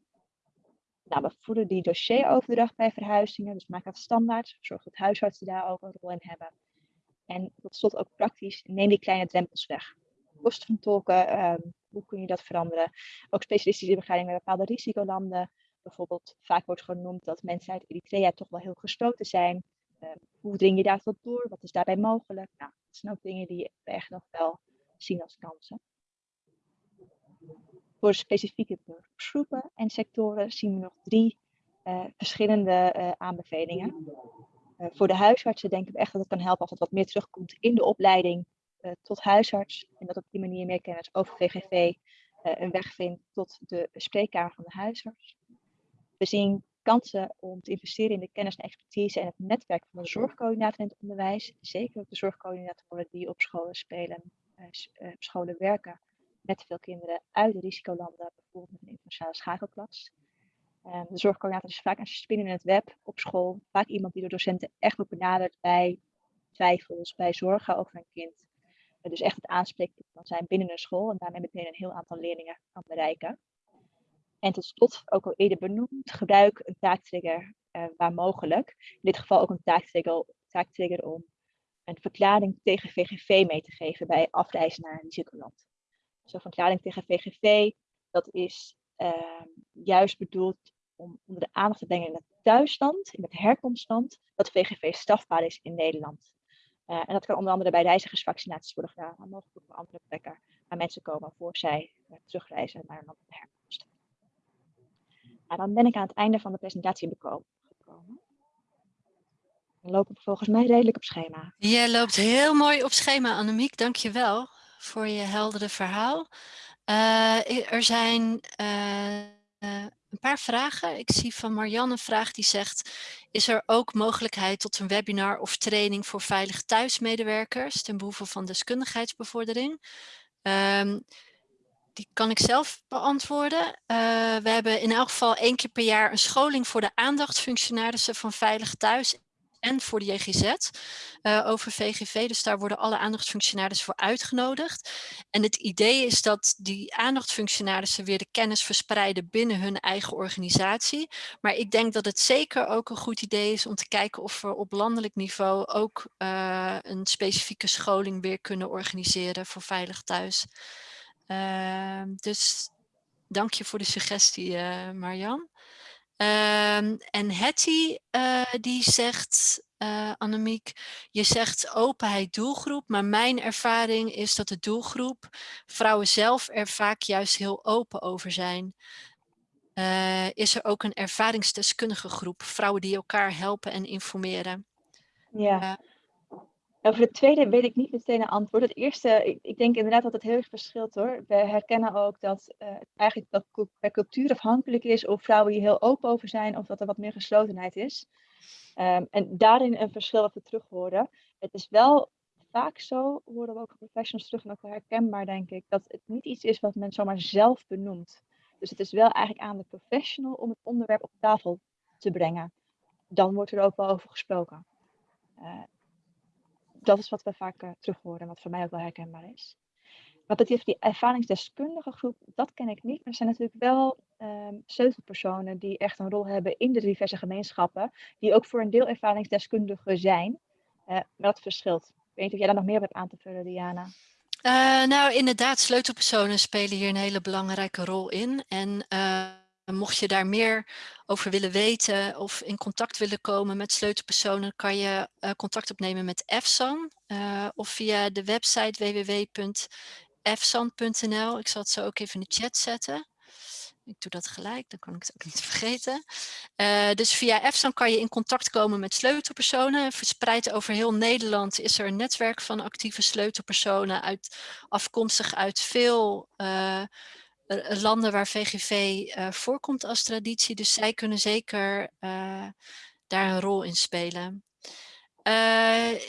Nou, we voeren die dossieroverdracht bij verhuizingen, dus maak dat standaard. Zorg dat huisartsen daar ook een rol in hebben. En tot slot ook praktisch, neem die kleine drempels weg. Kosten van tolken, um, hoe kun je dat veranderen? Ook specialistische begeleiding bij bepaalde risicolanden. Bijvoorbeeld, vaak wordt genoemd dat mensen uit Eritrea toch wel heel gesloten zijn. Um, hoe dring je daar tot door? Wat is daarbij mogelijk? Nou, dat zijn ook dingen die we echt nog wel zien als kansen. Voor specifieke beroepsgroepen en sectoren zien we nog drie uh, verschillende uh, aanbevelingen. Voor de huisartsen denken we echt dat het kan helpen als het wat meer terugkomt in de opleiding tot huisarts. En dat op die manier meer kennis over VGV een weg vindt tot de spreekkamer van de huisarts. We zien kansen om te investeren in de kennis en expertise en het netwerk van de zorgcoördinator in het onderwijs. Zeker ook de zorgcoördinatoren die op scholen spelen, op scholen werken met veel kinderen uit de risicolanden, bijvoorbeeld met een internationale schakelklas. Um, de zorgcoördinator is vaak een spin in het web op school. Vaak iemand die door docenten echt wordt benaderd bij twijfels, bij zorgen over een kind. Uh, dus echt het aanspreekpunt kan zijn binnen een school en daarmee meteen een heel aantal leerlingen kan bereiken. En tot slot, ook al eerder benoemd, gebruik een taaktrigger uh, waar mogelijk. In dit geval ook een taaktrigger, om een verklaring tegen VGV mee te geven bij afreizen naar een risicoland. Zo'n verklaring tegen VGV, dat is uh, juist bedoeld om onder de aandacht te brengen in het thuisland, in het herkomstland, dat VGV strafbaar is in Nederland. Uh, en dat kan onder andere bij reizigersvaccinaties worden gedaan, maar mogelijk ook op andere plekken waar mensen komen voor zij uh, terugreizen naar een land van herkomst. Nou, dan ben ik aan het einde van de presentatie gekomen. We lopen volgens mij redelijk op schema. Je loopt heel mooi op schema, Annemiek. Dank je wel voor je heldere verhaal. Uh, er zijn uh, een paar vragen. Ik zie van Marianne een vraag die zegt, is er ook mogelijkheid tot een webinar of training voor veilig thuismedewerkers ten behoeve van deskundigheidsbevordering? Um, die kan ik zelf beantwoorden. Uh, we hebben in elk geval één keer per jaar een scholing voor de aandachtsfunctionarissen van Veilig Thuis en voor de JGZ eh, over VGV. Dus daar worden alle aandachtsfunctionarissen voor uitgenodigd. En het idee is dat die aandachtsfunctionarissen weer de kennis verspreiden binnen hun eigen organisatie. Maar ik denk dat het zeker ook een goed idee is om te kijken of we op landelijk niveau ook uh, een specifieke scholing weer kunnen organiseren voor Veilig Thuis. Uh, dus dank je voor de suggestie, uh, Marjan. Um, en Hetty uh, die zegt, uh, Annemiek, je zegt openheid doelgroep, maar mijn ervaring is dat de doelgroep vrouwen zelf er vaak juist heel open over zijn. Is er ook een ervaringsdeskundige groep, vrouwen die elkaar helpen en informeren? Ja. Over het tweede weet ik niet meteen een antwoord. Het eerste, ik, denk inderdaad dat het heel erg verschilt hoor. We herkennen ook dat uh, eigenlijk dat per cultuur afhankelijk is of vrouwen hier heel open over zijn of dat er wat meer geslotenheid is. Um, en daarin een verschil wat we terug horen. Het is wel vaak zo, horen we ook professionals terug en ook wel herkenbaar denk ik, dat het niet iets is wat men zomaar zelf benoemt. Dus het is wel eigenlijk aan de professional om het onderwerp op tafel te brengen. Dan wordt er ook wel over gesproken. Uh, dat is wat we vaak uh, terug horen en wat voor mij ook wel herkenbaar is. Wat betreft die ervaringsdeskundige groep, dat ken ik niet. Maar er zijn natuurlijk wel sleutelpersonen die echt een rol hebben in de diverse gemeenschappen, die ook voor een deel ervaringsdeskundigen zijn. Uh, maar dat verschilt. Ik weet niet of jij daar nog meer hebt aan te vullen, Diana. Uh, nou, inderdaad, sleutelpersonen spelen hier een hele belangrijke rol in. En mocht je daar meer over willen weten of in contact willen komen met sleutelpersonen, kan je uh, contact opnemen met EFSAN uh, of via de website www.efsan.nl. Ik zal het zo ook even in de chat zetten. Ik doe dat gelijk, dan kan ik het ook niet vergeten. Uh, dus via EFSAN kan je in contact komen met sleutelpersonen. Verspreid over heel Nederland is er een netwerk van actieve sleutelpersonen uit, afkomstig uit veel landen waar VGV uh, voorkomt als traditie. Dus zij kunnen zeker daar een rol in spelen.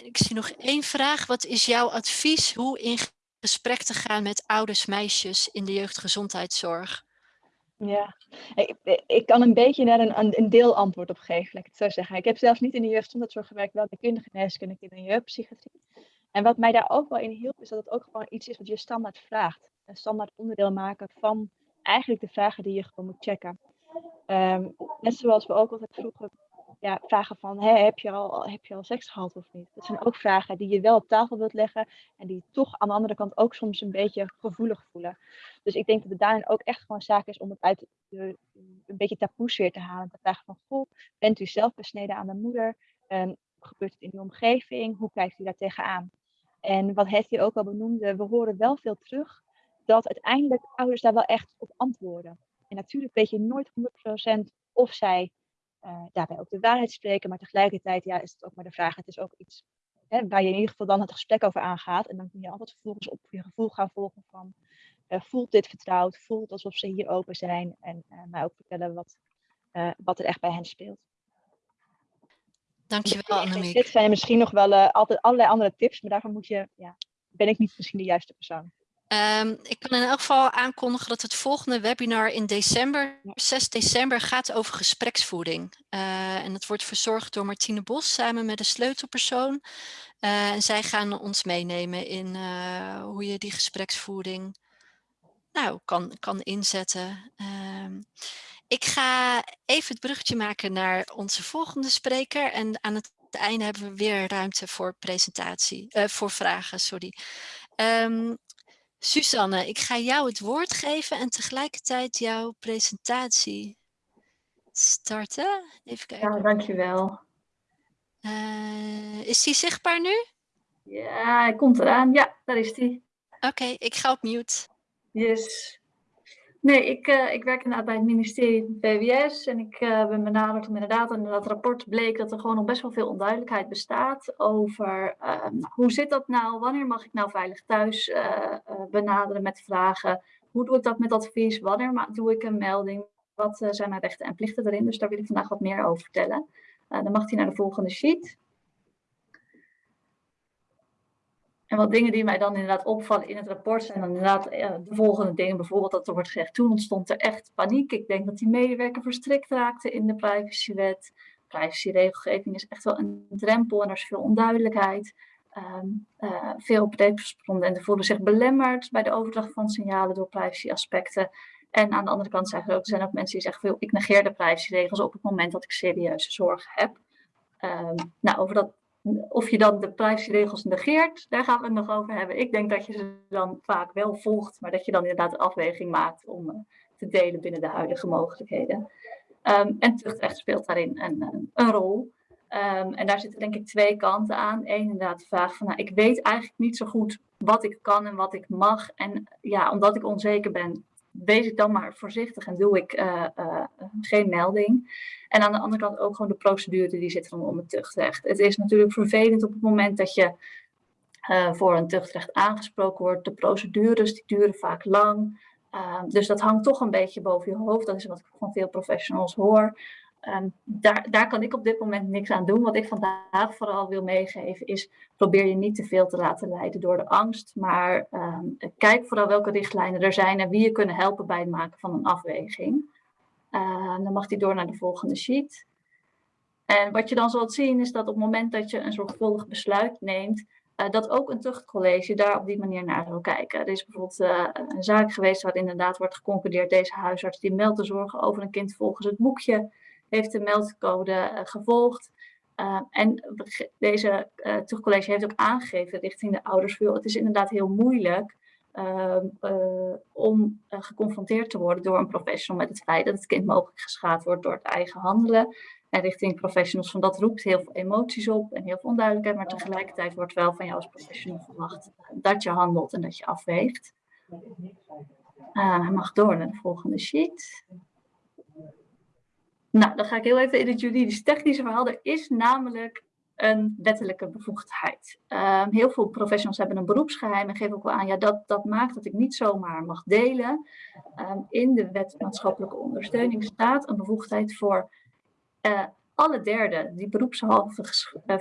ik zie nog één vraag. Wat is jouw advies hoe in gesprek te gaan met ouders, meisjes in de jeugdgezondheidszorg? Ja, ik kan een beetje daar een een deelantwoord op geven, laat ik het zo zeggen. Ik heb zelfs niet in de jeugdgezondheidszorg gewerkt, wel bij kindergeneeskunde, kinder- en jeugdpsychiatrie. En wat mij daar ook wel in hielp, is dat het ook gewoon iets is wat je standaard vraagt. Een standaard onderdeel maken van eigenlijk de vragen die je gewoon moet checken. Ehm, net zoals we ook altijd vroegen, ja, vragen van, hè, heb je al heb je al seks gehad of niet? Dat zijn ook vragen die je wel op tafel wilt leggen en die toch aan de andere kant ook soms een beetje gevoelig voelen. Dus ik denk dat het daarin ook echt gewoon zaak is om het uit de een beetje taboesfeer te halen. Te vragen van, goh, bent u zelf besneden aan de moeder? Ehm, gebeurt het in uw omgeving? Hoe kijkt u daar tegenaan? En wat Hetty ook al benoemde, we horen wel veel terug dat uiteindelijk ouders daar wel echt op antwoorden. En natuurlijk weet je nooit 100% of zij uh, daarbij ook de waarheid spreken, maar tegelijkertijd ja, is het ook maar de vraag, het is ook iets hè, waar je in ieder geval dan het gesprek over aangaat. En dan kun je altijd vervolgens op je gevoel gaan volgen van, uh, voelt dit vertrouwd, voelt alsof ze hier open zijn en uh, mij ook vertellen wat, wat er echt bij hen speelt. Dankjewel Annemiek. Dit zijn misschien nog wel altijd allerlei andere tips, maar daarvoor moet je, ja, ben ik niet misschien de juiste persoon. Um, ik kan in elk geval aankondigen dat het volgende webinar in december, 6 december, gaat over gespreksvoeding. Uh, en het wordt verzorgd door Martine Bos samen met een sleutelpersoon. Uh, en zij gaan ons meenemen in uh, hoe je die gespreksvoeding nou, kan, kan inzetten. Um, ik ga even het bruggetje maken naar onze volgende spreker. En aan het einde hebben we weer ruimte voor presentatie, voor vragen, sorry. Um, Susanne, ik ga jou het woord geven en tegelijkertijd jouw presentatie starten. Even kijken. Ja, dankjewel. Uh, is die zichtbaar nu? Ja, hij komt eraan. Ja, daar is die. Oké, okay, ik ga op mute. Yes. Nee, ik, uh, ik werk inderdaad bij het ministerie van VWS en ik uh, ben benaderd om inderdaad, in dat rapport bleek dat er gewoon nog best wel veel onduidelijkheid bestaat over uh, hoe zit dat nou, wanneer mag ik nou veilig thuis uh, benaderen met vragen, hoe doe ik dat met advies, wanneer doe ik een melding, wat zijn mijn rechten en plichten erin, dus daar wil ik vandaag wat meer over vertellen. dan mag hij naar de volgende sheet. En wat dingen die mij dan inderdaad opvallen in het rapport zijn dan inderdaad de volgende dingen. Bijvoorbeeld dat er wordt gezegd, toen ontstond er echt paniek. Ik denk dat die medewerker verstrikt raakte in de privacywet. Privacyregelgeving is echt wel een drempel en er is veel onduidelijkheid. Um, uh, veel respondenten voelen zich belemmerd bij de overdracht van signalen door privacyaspecten. En aan de andere kant zeggen er ook, zijn mensen die zeggen, ik negeer de privacyregels op het moment dat ik serieuze zorgen heb. Um, nou, over dat of je dan de privacyregels negeert, daar gaan we het nog over hebben. Ik denk dat je ze dan vaak wel volgt, maar dat je dan inderdaad een afweging maakt om uh, te delen binnen de huidige mogelijkheden. Um, en tuchtrecht speelt daarin een, een, een rol. Um, en daar zitten denk ik twee kanten aan. Eén inderdaad de vraag van, nou, ik weet eigenlijk niet zo goed wat ik kan en wat ik mag. En ja, omdat ik onzeker ben, wees ik dan maar voorzichtig en doe ik uh, uh, geen melding. En aan de andere kant ook gewoon de procedure die zit rondom het tuchtrecht. Het is natuurlijk vervelend op het moment dat je uh, voor een tuchtrecht aangesproken wordt. De procedures die duren vaak lang. dus dat hangt toch een beetje boven je hoofd. Dat is wat ik van veel professionals hoor. Um, daar, daar kan ik op dit moment niks aan doen. Wat ik vandaag vooral wil meegeven is, probeer je niet te veel te laten leiden door de angst. Maar um, kijk vooral welke richtlijnen er zijn en wie je kunnen helpen bij het maken van een afweging. Uh, dan mag die door naar de volgende sheet. En wat je dan zult zien is dat op het moment dat je een zorgvuldig besluit neemt, uh, dat ook een tuchtcollege daar op die manier naar wil kijken. Er is bijvoorbeeld uh, een zaak geweest waar inderdaad wordt geconcludeerd, deze huisarts die meldt de zorgen over een kind volgens het boekje heeft de meldcode uh, gevolgd. Uh, en deze uh, terugcollege heeft ook aangegeven richting de ouders, het is inderdaad heel moeilijk ehm, om geconfronteerd te worden door een professional met het feit dat het kind mogelijk geschaad wordt door het eigen handelen. En richting professionals van dat roept heel veel emoties op en heel veel onduidelijkheid, maar tegelijkertijd wordt wel van jou als professional verwacht dat je handelt en dat je afweegt. hij mag door naar de volgende sheet. Nou, dan ga ik heel even in het juridisch-technische verhaal. Er is namelijk een wettelijke bevoegdheid. Um, heel veel professionals hebben een beroepsgeheim en geven ook wel aan, ja, dat, dat maakt dat ik niet zomaar mag delen. Um, in de wet maatschappelijke ondersteuning staat een bevoegdheid voor uh, Alle derde die beroepshalve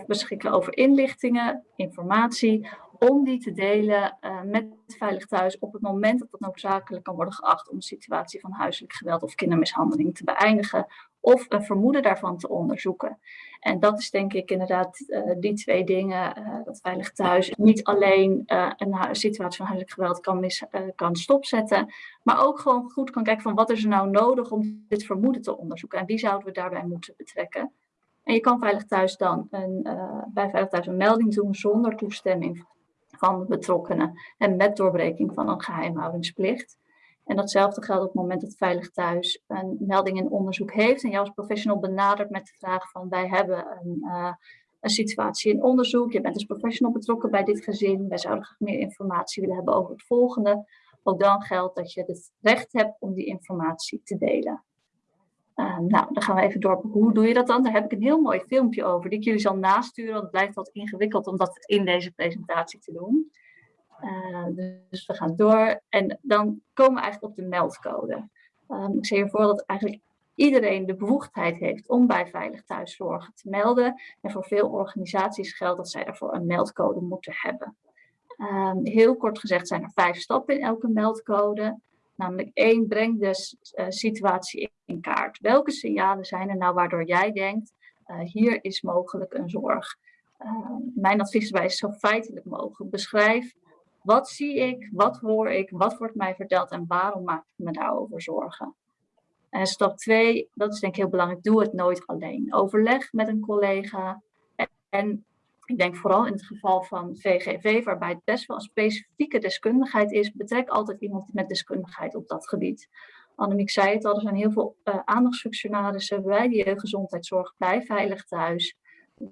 beschikken over inlichtingen, informatie, om die te delen uh, met Veilig Thuis op het moment dat het noodzakelijk kan worden geacht om een situatie van huiselijk geweld of kindermishandeling te beëindigen of een vermoeden daarvan te onderzoeken. En dat is denk ik inderdaad uh, die twee dingen, uh, dat Veilig Thuis niet alleen een situatie van huiselijk geweld kan, mis, kan stopzetten, maar ook gewoon goed kan kijken van wat is er nou nodig om dit vermoeden te onderzoeken en wie zouden we daarbij moeten betrekken. En je kan Veilig Thuis dan een, bij Veilig Thuis een melding doen zonder toestemming van de betrokkenen en met doorbreking van een geheimhoudingsplicht. En datzelfde geldt op het moment dat Veilig Thuis een melding in onderzoek heeft en jou als professional benadert met de vraag van wij hebben een, uh, een situatie in onderzoek, je bent als professional betrokken bij dit gezin, wij zouden graag meer informatie willen hebben over het volgende. Ook dan geldt dat je het recht hebt om die informatie te delen. Uh, nou, dan gaan we even door. Hoe doe je dat dan? Daar heb ik een heel mooi filmpje over, die ik jullie zal nasturen. Want het blijft wat ingewikkeld om dat in deze presentatie te doen. Uh, dus we gaan door. En dan komen we eigenlijk op de meldcode. Um, ik zie hiervoor dat eigenlijk iedereen de bevoegdheid heeft om bij Veilig Thuiszorgen te melden. En voor veel organisaties geldt dat zij daarvoor een meldcode moeten hebben. Um, heel kort gezegd zijn er vijf stappen in elke meldcode. Namelijk één, breng de uh, situatie in kaart. Welke signalen zijn er nou waardoor jij denkt, uh, hier is mogelijk een zorg? Uh, mijn advies daarbij is zo feitelijk mogelijk. Beschrijf, wat zie ik, wat hoor ik, wat wordt mij verteld en waarom maak ik me daarover zorgen? En stap twee, dat is denk ik heel belangrijk, doe het nooit alleen. Overleg met een collega en, ik denk vooral in het geval van VGV, waarbij het best wel een specifieke deskundigheid is, betrek altijd iemand met deskundigheid op dat gebied. Annemiek zei het al, er zijn heel veel uh, aandachtsfunctionarissen bij de jeugdgezondheidszorg, bij Veilig Thuis.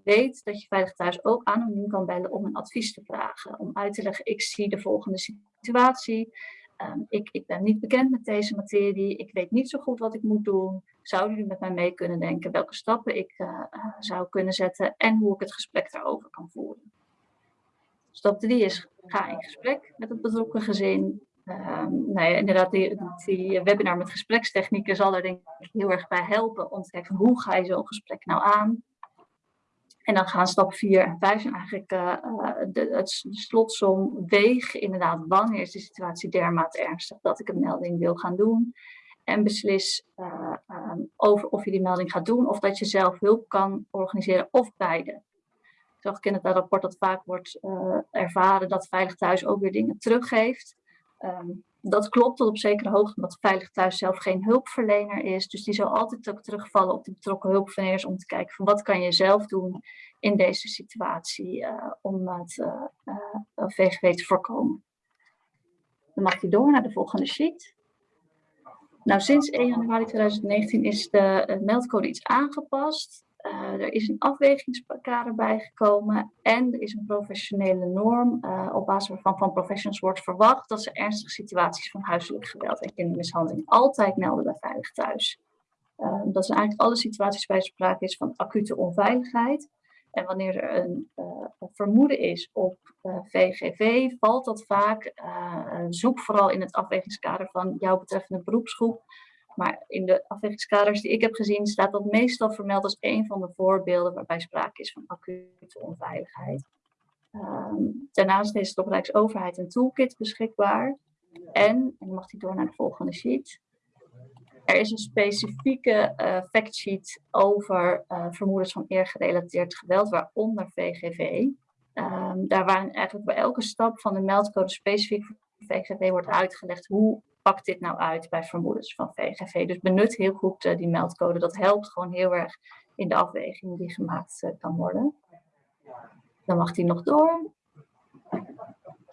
Weet dat je Veilig Thuis ook anoniem kan bellen om een advies te vragen. Om uit te leggen, ik zie de volgende situatie. Um, ik, ik ben niet bekend met deze materie. Ik weet niet zo goed wat ik moet doen. Zouden jullie met mij mee kunnen denken welke stappen ik uh, zou kunnen zetten en hoe ik het gesprek daarover kan voeren? Stap 3 is ga in gesprek met het betrokken gezin. Um, nou ja, inderdaad, die, die, webinar met gesprekstechnieken zal er denk ik heel erg bij helpen om te kijken hoe ga je zo'n gesprek nou aan. En dan gaan stap 4 en 5 zijn eigenlijk uh, de, het, slotsom. Weeg inderdaad wanneer is de situatie dermate ernstig dat ik een melding wil gaan doen. En beslis uh, um, over of je die melding gaat doen of dat je zelf hulp kan organiseren of beide. Ik zag in het rapport dat vaak wordt ervaren dat Veilig Thuis ook weer dingen teruggeeft. Um, dat klopt tot op zekere hoogte, omdat Veilig Thuis zelf geen hulpverlener is. Dus die zal altijd ook terugvallen op de betrokken hulpverleners om te kijken van wat kan je zelf doen in deze situatie uh, om het uh, uh, VGW te voorkomen. Dan mag hij door naar de volgende sheet. Nou, sinds 1 januari 2019 is de meldcode iets aangepast. Uh, er is een afwegingskader bijgekomen en er is een professionele norm uh, op basis waarvan van professionals wordt verwacht dat ze ernstige situaties van huiselijk geweld en kindermishandeling altijd melden bij Veilig Thuis. Uh, dat zijn eigenlijk alle situaties waar sprake is van acute onveiligheid. En wanneer er een vermoeden is op VGV, valt dat vaak, zoek vooral in het afwegingskader van jouw betreffende beroepsgroep, maar in de afwegingskaders die ik heb gezien, staat dat meestal vermeld als een van de voorbeelden waarbij sprake is van acute onveiligheid. Um, daarnaast is de Rijksoverheid een toolkit beschikbaar. En, dan mag hij door naar de volgende sheet. Er is een specifieke uh, factsheet over uh, vermoedens van eergerelateerd geweld, waaronder VGV. Ehm, daar waar eigenlijk bij elke stap van de meldcode specifiek voor VGV wordt uitgelegd hoe pakt dit nou uit bij vermoedens van VGV? Dus benut heel goed uh, die meldcode. Dat helpt gewoon heel erg in de afweging die gemaakt uh, kan worden. Dan mag die nog door.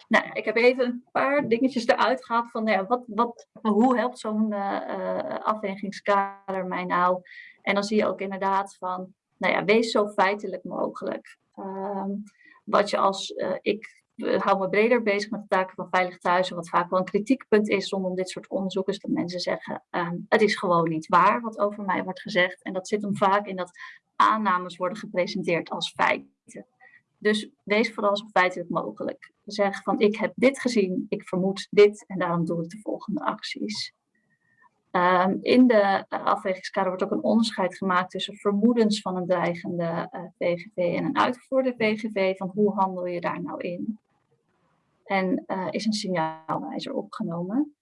Nou, ik heb even een paar dingetjes eruit gehaald van nou ja, wat, wat, hoe helpt zo'n uh, afwegingskader mij nou? En dan zie je ook inderdaad van, nou ja, wees zo feitelijk mogelijk. Um, wat je als ik hou me breder bezig met de taken van Veilig Thuis. wat vaak wel een kritiekpunt is rondom dit soort onderzoeken, is dat mensen zeggen: um, het is gewoon niet waar wat over mij wordt gezegd. En dat zit hem vaak in dat aannames worden gepresenteerd als feiten. Dus wees vooral zo feitelijk mogelijk. Zeg van: ik heb dit gezien, ik vermoed dit en daarom doe ik de volgende acties. Um, in de afwegingskader wordt ook een onderscheid gemaakt tussen vermoedens van een dreigende uh, VGV en een uitgevoerde VGV. Van hoe handel je daar nou in? En uh, is een signaalwijzer opgenomen.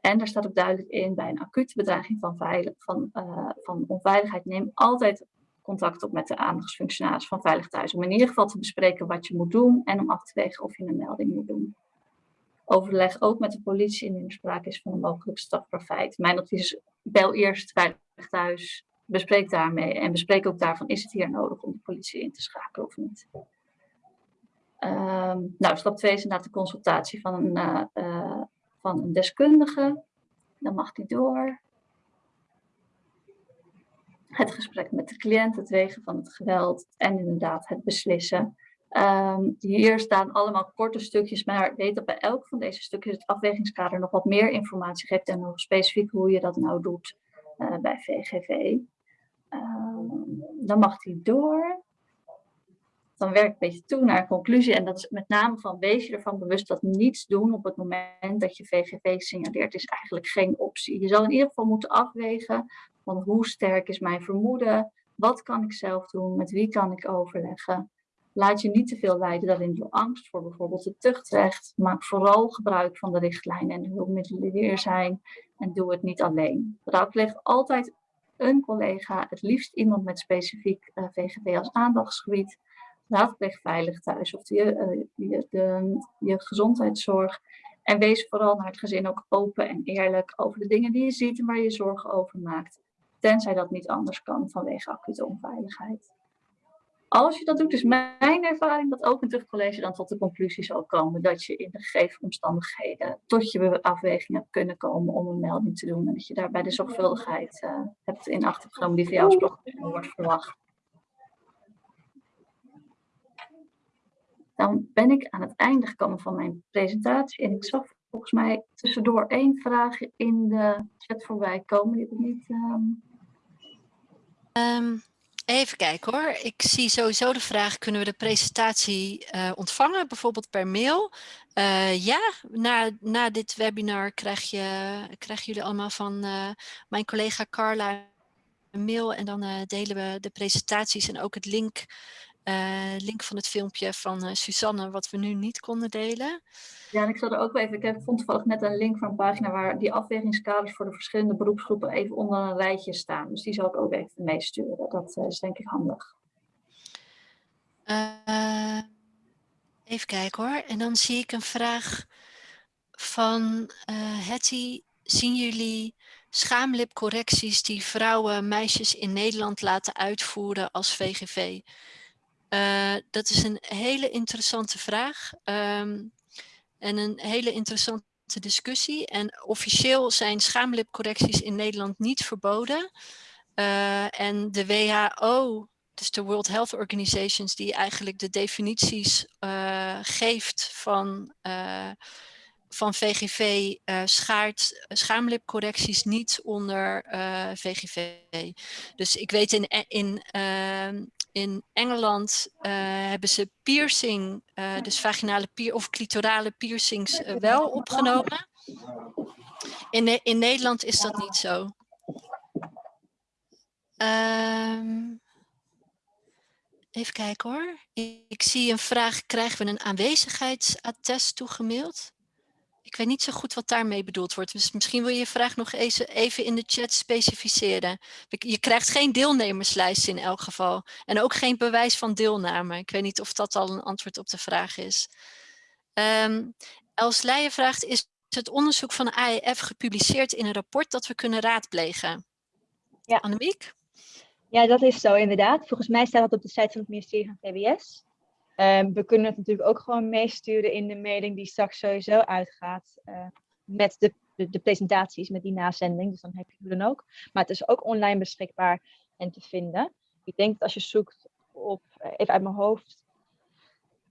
En daar staat ook duidelijk in bij een acute bedreiging van, veilig, van, van onveiligheid. Neem altijd contact op met de aandachtsfunctionaris van Veilig Thuis. Om in ieder geval te bespreken wat je moet doen en om af te wegen of je een melding moet doen. Overleg ook met de politie indien er sprake is van een mogelijk strafbaar Mijn advies is, bel eerst Veilig Thuis, bespreek daarmee en bespreek ook daarvan, is het hier nodig om de politie in te schakelen of niet. Um, nou, stap 2 is inderdaad de consultatie van een, uh, uh, van een deskundige. Dan mag die door het gesprek met de cliënt, het wegen van het geweld en inderdaad het beslissen. Um, hier staan allemaal korte stukjes, maar weet dat bij elk van deze stukjes het afwegingskader nog wat meer informatie geeft en nog specifiek hoe je dat nou doet uh, bij VGV. Ehm, dan mag die door. Dan werk ik een beetje toe naar een conclusie en dat is met name van wees je ervan bewust dat niets doen op het moment dat je VGV signaleert is eigenlijk geen optie. Je zal in ieder geval moeten afwegen van hoe sterk is mijn vermoeden? Wat kan ik zelf doen? Met wie kan ik overleggen? Laat je niet te veel leiden daarin door angst voor bijvoorbeeld het tuchtrecht. Maak vooral gebruik van de richtlijnen en de hulpmiddelen die er zijn. En doe het niet alleen. Raadpleeg altijd een collega, het liefst iemand met specifiek uh, eh, VGV als aandachtsgebied. Raadpleeg veilig thuis of je, uh, je, je gezondheidszorg. En wees vooral naar het gezin ook open en eerlijk over de dingen die je ziet en waar je zorgen over maakt tenzij dat niet anders kan vanwege acute onveiligheid. Als je dat doet, is mijn ervaring dat ook een terugcollege dan tot de conclusie zal komen dat je in de gegeven omstandigheden tot je afweging hebt kunnen komen om een melding te doen en dat je daarbij de zorgvuldigheid uh, hebt in acht genomen die van jou gesproken wordt verwacht. Dan ben ik aan het einde gekomen van mijn presentatie en ik zag volgens mij tussendoor één vraag in de chat voorbij komen. Die ik niet. Um... Um, even kijken hoor. Ik zie sowieso de vraag, kunnen we de presentatie uh, ontvangen, bijvoorbeeld per mail? Uh, ja, na, na dit webinar krijg je, krijgen jullie allemaal van uh, mijn collega Carla een mail en dan delen we de presentaties en ook het link, link van het filmpje van Suzanne, wat we nu niet konden delen. Ja, en ik zal er ook even, ik heb, vond toevallig net een link van een pagina waar die afwegingskaders voor de verschillende beroepsgroepen even onder een rijtje staan. Dus die zal ik ook even meesturen. Dat uh, is denk ik handig. Uh, even kijken hoor. En dan zie ik een vraag van uh, Hetty. Zien jullie schaamlipcorrecties die vrouwen, meisjes in Nederland laten uitvoeren als VGV? Uh, dat is een hele interessante vraag. Um, en een hele interessante discussie. En officieel zijn schaamlipcorrecties in Nederland niet verboden. Uh, en de WHO, dus de World Health Organizations, die eigenlijk de definities uh, geeft van, van VGV, schaart schaamlipcorrecties niet onder VGV. Dus ik weet in, in ehm, in Engeland uh, hebben ze piercing, uh, dus vaginale pier of clitorale piercings uh, wel opgenomen. In, in Nederland is dat niet zo. Um, even kijken hoor. Ik, ik zie een vraag, krijgen we een aanwezigheidsattest toegemaild? Ik weet niet zo goed wat daarmee bedoeld wordt. Dus misschien wil je je vraag nog even in de chat specificeren. Je krijgt geen deelnemerslijst in elk geval. En ook geen bewijs van deelname. Ik weet niet of dat al een antwoord op de vraag is. Um, Els Leijen vraagt, is het onderzoek van de AEF gepubliceerd in een rapport dat we kunnen raadplegen? Ja. Annemiek? Ja, dat is zo inderdaad. Volgens mij staat dat op de site van het ministerie van VWS. Um, we kunnen het natuurlijk ook gewoon meesturen in de mailing die straks sowieso uitgaat uh, met de, de, presentaties, met die nazending. Dus dan heb je het dan ook. Maar het is ook online beschikbaar en te vinden. Ik denk dat als je zoekt op, uh, even uit mijn hoofd,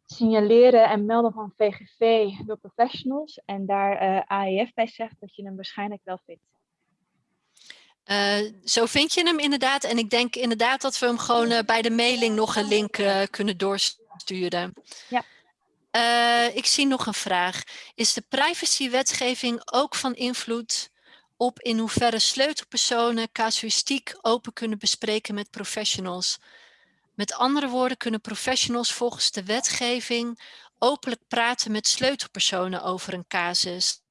signaleren en melden van VGV door professionals en daar uh, AEF bij zegt, dat je hem waarschijnlijk wel vindt. Zo vind je hem inderdaad. En ik denk inderdaad dat we hem gewoon bij de mailing nog een link kunnen doorsturen sturen. Ja. Uh, ik zie nog een vraag. Is de privacywetgeving ook van invloed op in hoeverre sleutelpersonen casuïstiek open kunnen bespreken met professionals. Met andere woorden kunnen professionals volgens de wetgeving openlijk praten met sleutelpersonen over een casus.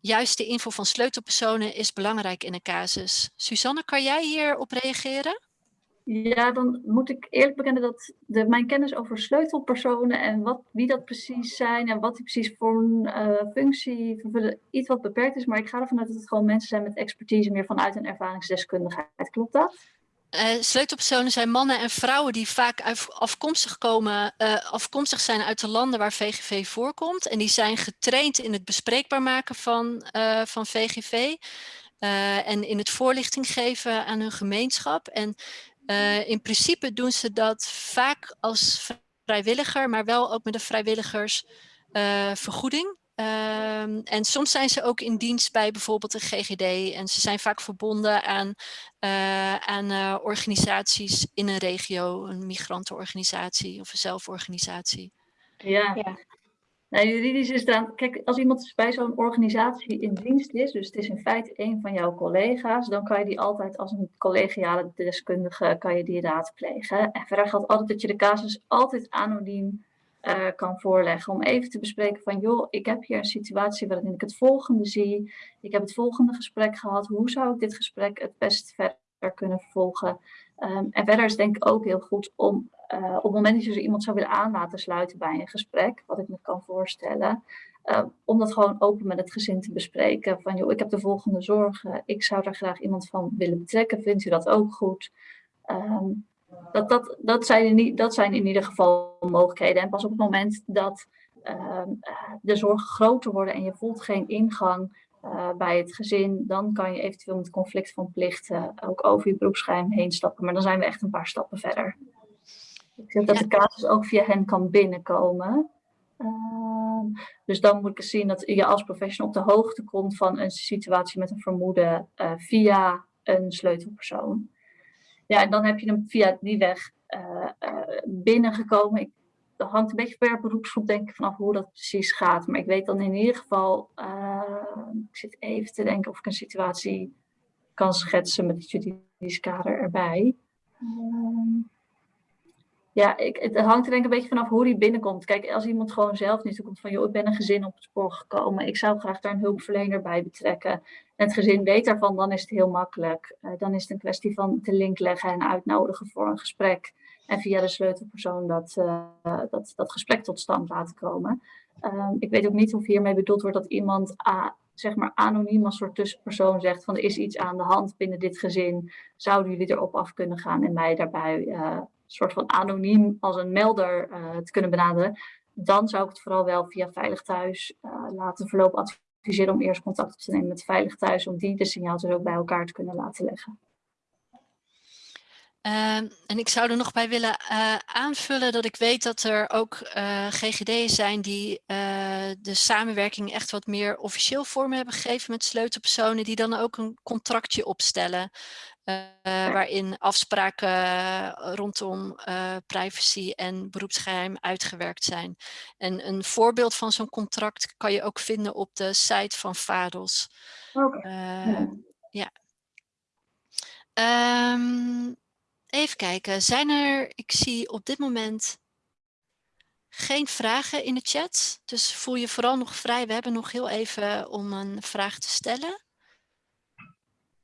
Juist de info van sleutelpersonen is belangrijk in een casus. Suzanne, kan jij hierop reageren? Ja, dan moet ik eerlijk bekennen dat de, mijn kennis over sleutelpersonen en wat, wie dat precies zijn en wat die precies voor een uh, functie vervullen, iets wat beperkt is. Maar ik ga ervan uit dat het gewoon mensen zijn met expertise meer vanuit een ervaringsdeskundigheid. Klopt dat? Uh, sleutelpersonen zijn mannen en vrouwen die vaak afkomstig, komen, uh, afkomstig zijn uit de landen waar VGV voorkomt. En die zijn getraind in het bespreekbaar maken van, van VGV. en in het voorlichting geven aan hun gemeenschap. En in principe doen ze dat vaak als vrijwilliger, maar wel ook met een vrijwilligersvergoeding. Um, en soms zijn ze ook in dienst bij bijvoorbeeld de GGD en ze zijn vaak verbonden aan, uh, aan uh, organisaties in een regio, een migrantenorganisatie of een zelforganisatie. Ja, ja. Nou, juridisch is dan, kijk, als iemand bij zo'n organisatie in dienst is, dus het is in feite een van jouw collega's, dan kan je die altijd als een collegiale deskundige, kan je die raadplegen. En verder geldt altijd dat je de casus altijd anoniem uh, kan voorleggen. Om even te bespreken van, joh, ik heb hier een situatie waarin ik het volgende zie. Ik heb het volgende gesprek gehad. Hoe zou ik dit gesprek het best verder kunnen vervolgen? Um, en verder is denk ik ook heel goed om uh, op het moment dat je iemand zou willen aan laten sluiten bij een gesprek, wat ik me kan voorstellen, uh, om dat gewoon open met het gezin te bespreken. Van joh, ik heb de volgende zorgen, ik zou daar graag iemand van willen betrekken, vindt u dat ook goed? Um, dat, dat, dat, zijn in, dat zijn in ieder geval mogelijkheden. En pas op het moment dat uh, de zorgen groter worden en je voelt geen ingang uh, bij het gezin, dan kan je eventueel met conflict van plichten ook over je beroepsgeheim heen stappen. Maar dan zijn we echt een paar stappen verder. Ik denk dat de casus ook via hen kan binnenkomen. Uh, dus dan moet ik zien dat je als professional op de hoogte komt van een situatie met een vermoeden uh, via een sleutelpersoon. Ja, en dan heb je hem via die weg uh, binnengekomen. Ik, dat hangt een beetje per beroepsgroep denk ik vanaf hoe dat precies gaat. Maar ik weet dan in ieder geval, ik zit even te denken of ik een situatie kan schetsen met het juridisch kader erbij. Ehm, ja, ik, het hangt er denk ik een beetje vanaf hoe die binnenkomt. Kijk, als iemand gewoon zelf niet komt van, joh, ik ben een gezin op het spoor gekomen. Ik zou graag daar een hulpverlener bij betrekken. En het gezin weet daarvan, dan is het heel makkelijk. Uh, dan is het een kwestie van te link leggen en uitnodigen voor een gesprek. En via de sleutelpersoon dat, uh, dat, dat gesprek tot stand laten komen. Uh, ik weet ook niet of hiermee bedoeld wordt dat iemand zeg maar anoniem als soort tussenpersoon zegt van er is iets aan de hand binnen dit gezin. Zouden jullie erop af kunnen gaan en mij daarbij uh, soort van anoniem als een melder uh, te kunnen benaderen, dan zou ik het vooral wel via Veilig Thuis uh, laten verlopen adviseren om eerst contact op te nemen met Veilig Thuis, om die de signaaltjes ook bij elkaar te kunnen laten leggen. Uh, en ik zou er nog bij willen uh, aanvullen dat ik weet dat er ook uh, GGD'en zijn die uh, de samenwerking echt wat meer officieel vorm hebben gegeven met sleutelpersonen die dan ook een contractje opstellen. Uh, waarin afspraken rondom uh, privacy en beroepsgeheim uitgewerkt zijn. En een voorbeeld van zo'n contract kan je ook vinden op de site van VADOS. Okay. Uh, ja. Um, even kijken, zijn er, ik zie op dit moment geen vragen in de chat. Dus voel je vooral nog vrij. We hebben nog heel even om een vraag te stellen.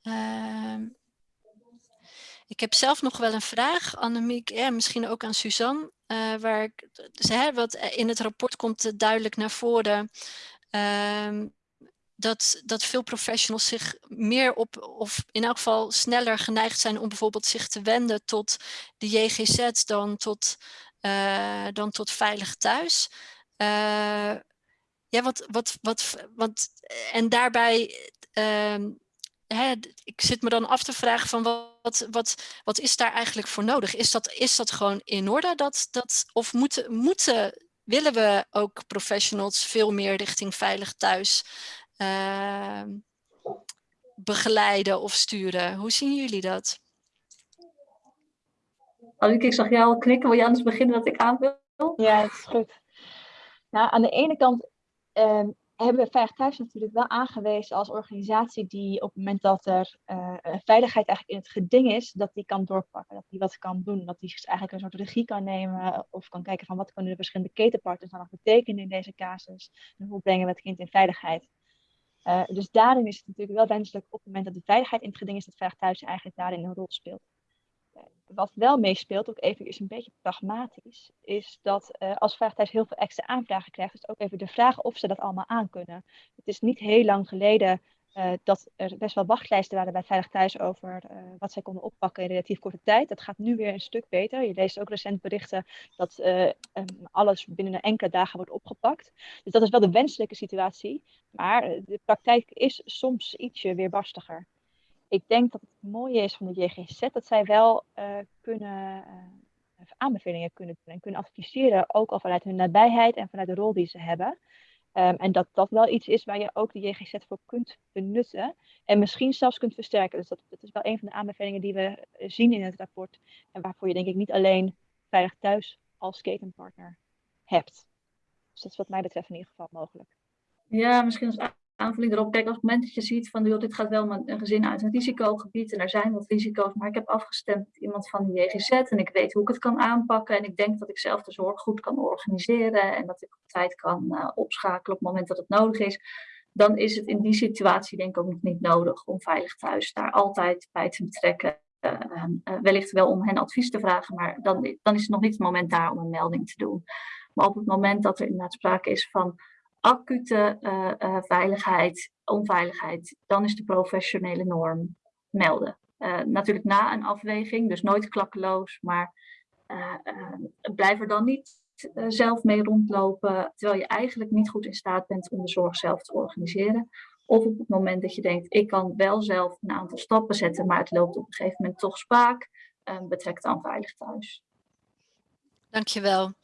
Uh, ik heb zelf nog wel een vraag, Annemiek, en misschien ook aan Suzanne. Uh, waar ik, dus, hè, wat in het rapport komt duidelijk naar voren. Uh, dat, dat veel professionals zich meer op, of in elk geval sneller geneigd zijn om bijvoorbeeld zich te wenden tot de JGZ dan tot, uh, dan tot veilig thuis. Uh, ja, wat, wat, wat, wat, en daarbij, uh, hè, ik zit me dan af te vragen van wat, wat, wat is daar eigenlijk voor nodig? Is dat, is dat gewoon in orde? Dat, dat, of moeten, moeten, willen we ook professionals veel meer richting veilig thuis uh, begeleiden of sturen. Hoe zien jullie dat? Anneke, ik zag jou al knikken. Wil je anders beginnen dat ik aanvul? Ja, dat is goed. Nou, aan de ene kant uh, hebben we Veilig Thuis natuurlijk wel aangewezen als organisatie die op het moment dat er uh, veiligheid eigenlijk in het geding is, dat die kan doorpakken, dat die wat kan doen, dat die dus eigenlijk een soort regie kan nemen of kan kijken van wat kunnen de verschillende ketenpartners dan nog betekenen in deze casus en hoe brengen we het kind in veiligheid. Uh, dus daarin is het natuurlijk wel wenselijk op het moment dat de veiligheid in het geding is, dat Veilig Thuis eigenlijk daarin een rol speelt wat wel meespeelt, ook even is een beetje pragmatisch, is dat uh, als Veilig heel veel extra aanvragen krijgt, is ook even de vraag of ze dat allemaal aankunnen. Het is niet heel lang geleden uh, dat er best wel wachtlijsten waren bij Veilig Thuis over uh, wat zij konden oppakken in relatief korte tijd. Dat gaat nu weer een stuk beter. Je leest ook recent berichten dat um, alles binnen een enkele dagen wordt opgepakt. Dus dat is wel de wenselijke situatie. Maar de praktijk is soms ietsje weerbarstiger ik denk dat het mooie is van de JGZ dat zij wel kunnen aanbevelingen kunnen doen en kunnen adviseren, ook al vanuit hun nabijheid en vanuit de rol die ze hebben. Um, en dat dat wel iets is waar je ook de JGZ voor kunt benutten en misschien zelfs kunt versterken. Dus dat, dat is wel een van de aanbevelingen die we zien in het rapport en waarvoor je denk ik niet alleen Veilig Thuis als ketenpartner hebt. Dus dat is wat mij betreft in ieder geval mogelijk. Ja, misschien als aanvulling erop. Kijk, als het moment dat je ziet van joh, dit gaat wel met een gezin uit een risicogebied en er zijn wat risico's, maar ik heb afgestemd met iemand van de JGZ en ik weet hoe ik het kan aanpakken en ik denk dat ik zelf de zorg goed kan organiseren en dat ik op tijd kan uh, opschakelen op het moment dat het nodig is, dan is het in die situatie denk ik ook niet nodig om veilig thuis daar altijd bij te betrekken. Uh, uh, wellicht wel om hen advies te vragen, maar dan, dan is het nog niet het moment daar om een melding te doen. Maar op het moment dat er inderdaad sprake is van acute uh, uh, veiligheid, onveiligheid, dan is de professionele norm melden. Uh, natuurlijk na een afweging, dus nooit klakkeloos, maar blijf er dan niet zelf mee rondlopen, terwijl je eigenlijk niet goed in staat bent om de zorg zelf te organiseren. Of op het moment dat je denkt, ik kan wel zelf een aantal stappen zetten, maar het loopt op een gegeven moment toch spaak, betrek dan veilig thuis. Dankjewel.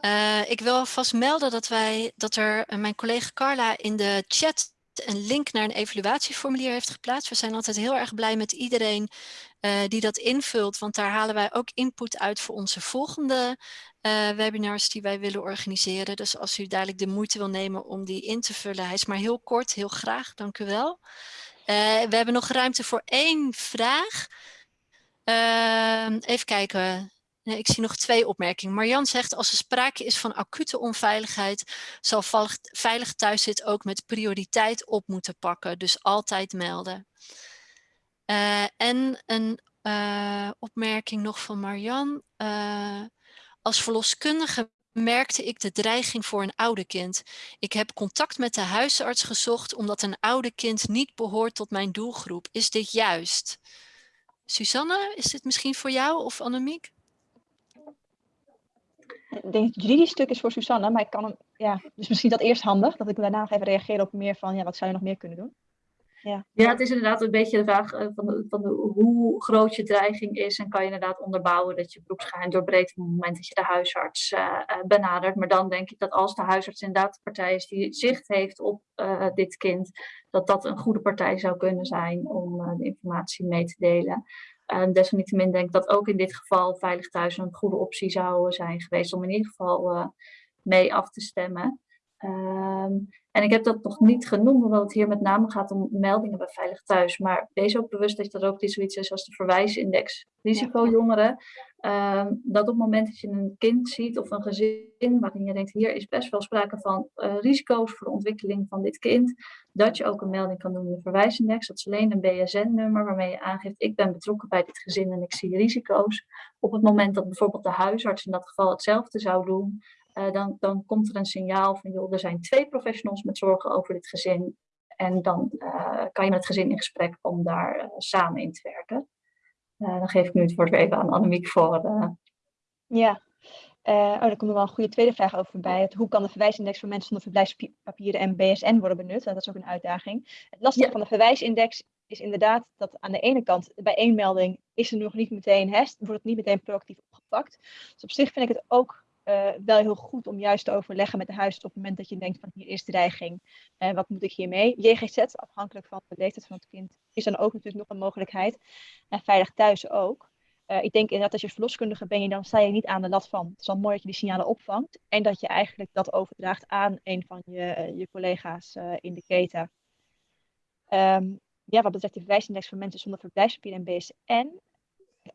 Uh, ik wil vast melden dat, wij, dat er uh, mijn collega Carla in de chat een link naar een evaluatieformulier heeft geplaatst. We zijn altijd heel erg blij met iedereen uh, die dat invult, want daar halen wij ook input uit voor onze volgende webinars die wij willen organiseren. Dus als u dadelijk de moeite wil nemen om die in te vullen, hij is maar heel kort, heel graag, dank u wel. we hebben nog ruimte voor één vraag. Ehm, even kijken. Ik zie nog twee opmerkingen. Marjan zegt, als er sprake is van acute onveiligheid, zal Veilig Thuiszit ook met prioriteit op moeten pakken. Dus altijd melden. Uh, en een uh, opmerking nog van Marjan. Uh, als verloskundige merkte ik de dreiging voor een oude kind. Ik heb contact met de huisarts gezocht omdat een oude kind niet behoort tot mijn doelgroep. Is dit juist? Susanne, is dit misschien voor jou of Annemiek? Ik denk het juridisch stuk is voor Susanne, maar ik kan hem, ja, dus misschien dat eerst handig, dat ik daarna nog even reageer op meer van, ja, wat zou je nog meer kunnen doen? Ja, ja het is inderdaad een beetje de vraag uh, van, van hoe groot je dreiging is en kan je inderdaad onderbouwen dat je beroepsgeheim doorbreekt op het moment dat je de huisarts uh, uh, benadert. Maar dan denk ik dat als de huisarts inderdaad de partij is die zicht heeft op dit kind, dat dat een goede partij zou kunnen zijn om de informatie mee te delen. Desalniettemin denk ik dat ook in dit geval Veilig Thuis een goede optie zou zijn geweest om in ieder geval uh, mee af te stemmen. Um, en ik heb dat nog niet genoemd, omdat het hier met name gaat om meldingen bij Veilig Thuis. Maar wees ook bewust dat er ook zoiets is als de verwijsindex risicojongeren. Um, dat op het moment dat je een kind ziet of een gezin waarin je denkt, hier is best wel sprake van uh, risico's voor de ontwikkeling van dit kind, dat je ook een melding kan doen in de verwijsindex. Dat is alleen een BSN-nummer waarmee je aangeeft, ik ben betrokken bij dit gezin en ik zie risico's. Op het moment dat bijvoorbeeld de huisarts in dat geval hetzelfde zou doen, uh, dan, dan komt er een signaal van, joh, er zijn twee professionals met zorgen over dit gezin. En dan uh, kan je met het gezin in gesprek om daar uh, samen in te werken. dan geef ik nu het woord weer even aan Annemiek voor. Ja, oh, daar komt nog wel een goede tweede vraag over bij. Het, hoe kan de verwijsindex voor mensen zonder verblijfspapieren en BSN worden benut? Dat is ook een uitdaging. Het lastige ja. van de verwijsindex is inderdaad dat aan de ene kant bij één melding is er nog niet meteen, hè, wordt het niet meteen proactief opgepakt. Dus op zich vind ik het ook uh, wel heel goed om juist te overleggen met de huisarts op het moment dat je denkt van hier is dreiging, uh, wat moet ik hiermee? JGZ, afhankelijk van de leeftijd van het kind, is dan ook natuurlijk nog een mogelijkheid. En veilig thuis ook. Uh, ik denk inderdaad, als je verloskundige ben je, dan sta je niet aan de lat van. Het is wel mooi dat je die signalen opvangt en dat je eigenlijk dat overdraagt aan een van je, je collega's in de keten. Um, ja, wat betreft de verwijsindex voor mensen zonder verblijfspapier en BSN,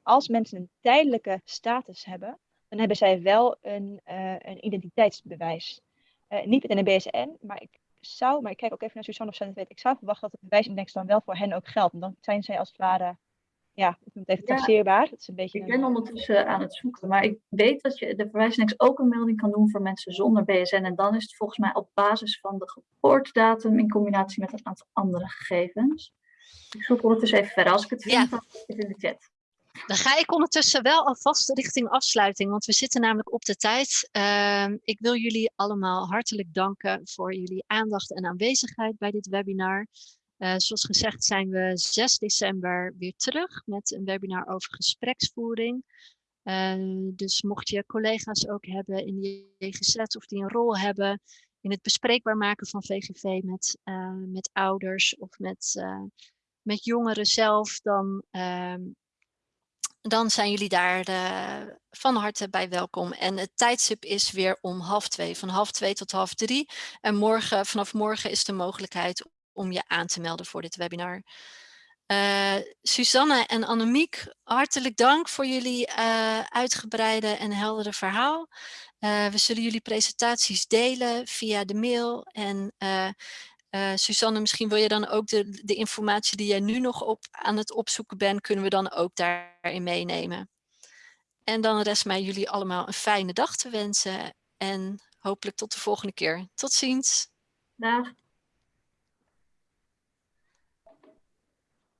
als mensen een tijdelijke status hebben, dan hebben zij wel een, een identiteitsbewijs. niet met een BSN, maar ik zou, maar ik kijk ook even naar Suzanne of zij het weet, ik zou verwachten dat de verwijsindex dan wel voor hen ook geldt. En dan zijn zij als het ware ja, ik noem het even taxeerbaar. Ja, is een beetje ik ben ondertussen aan het zoeken, maar ik weet dat je de verwijsindex ook een melding kan doen voor mensen zonder BSN. En dan is het volgens mij op basis van de geboortedatum in combinatie met een aantal andere gegevens. Ik zoek ondertussen even verder. Als ik het vind, ja. dan het in de chat. Dan ga ik ondertussen wel alvast richting afsluiting, want we zitten namelijk op de tijd. Uh, ik wil jullie allemaal hartelijk danken voor jullie aandacht en aanwezigheid bij dit webinar. Uh, zoals gezegd zijn we 6 december weer terug met een webinar over gespreksvoering. Uh, dus mocht je collega's ook hebben in die GGZ of die een rol hebben in het bespreekbaar maken van VGV met, uh, met ouders of met, met jongeren zelf, dan, ehm, dan zijn jullie daar van harte bij welkom. En het tijdstip is weer om half twee, van half twee tot half drie. En morgen, vanaf morgen is de mogelijkheid om je aan te melden voor dit webinar. Uh, Susanne en Annemiek, hartelijk dank voor jullie uh, uitgebreide en heldere verhaal. We zullen jullie presentaties delen via de mail. En Susanne, misschien wil je dan ook de, de informatie die jij nu nog op, aan het opzoeken bent, kunnen we dan ook daarin meenemen. En dan rest mij jullie allemaal een fijne dag te wensen. En hopelijk tot de volgende keer. Tot ziens. Dag.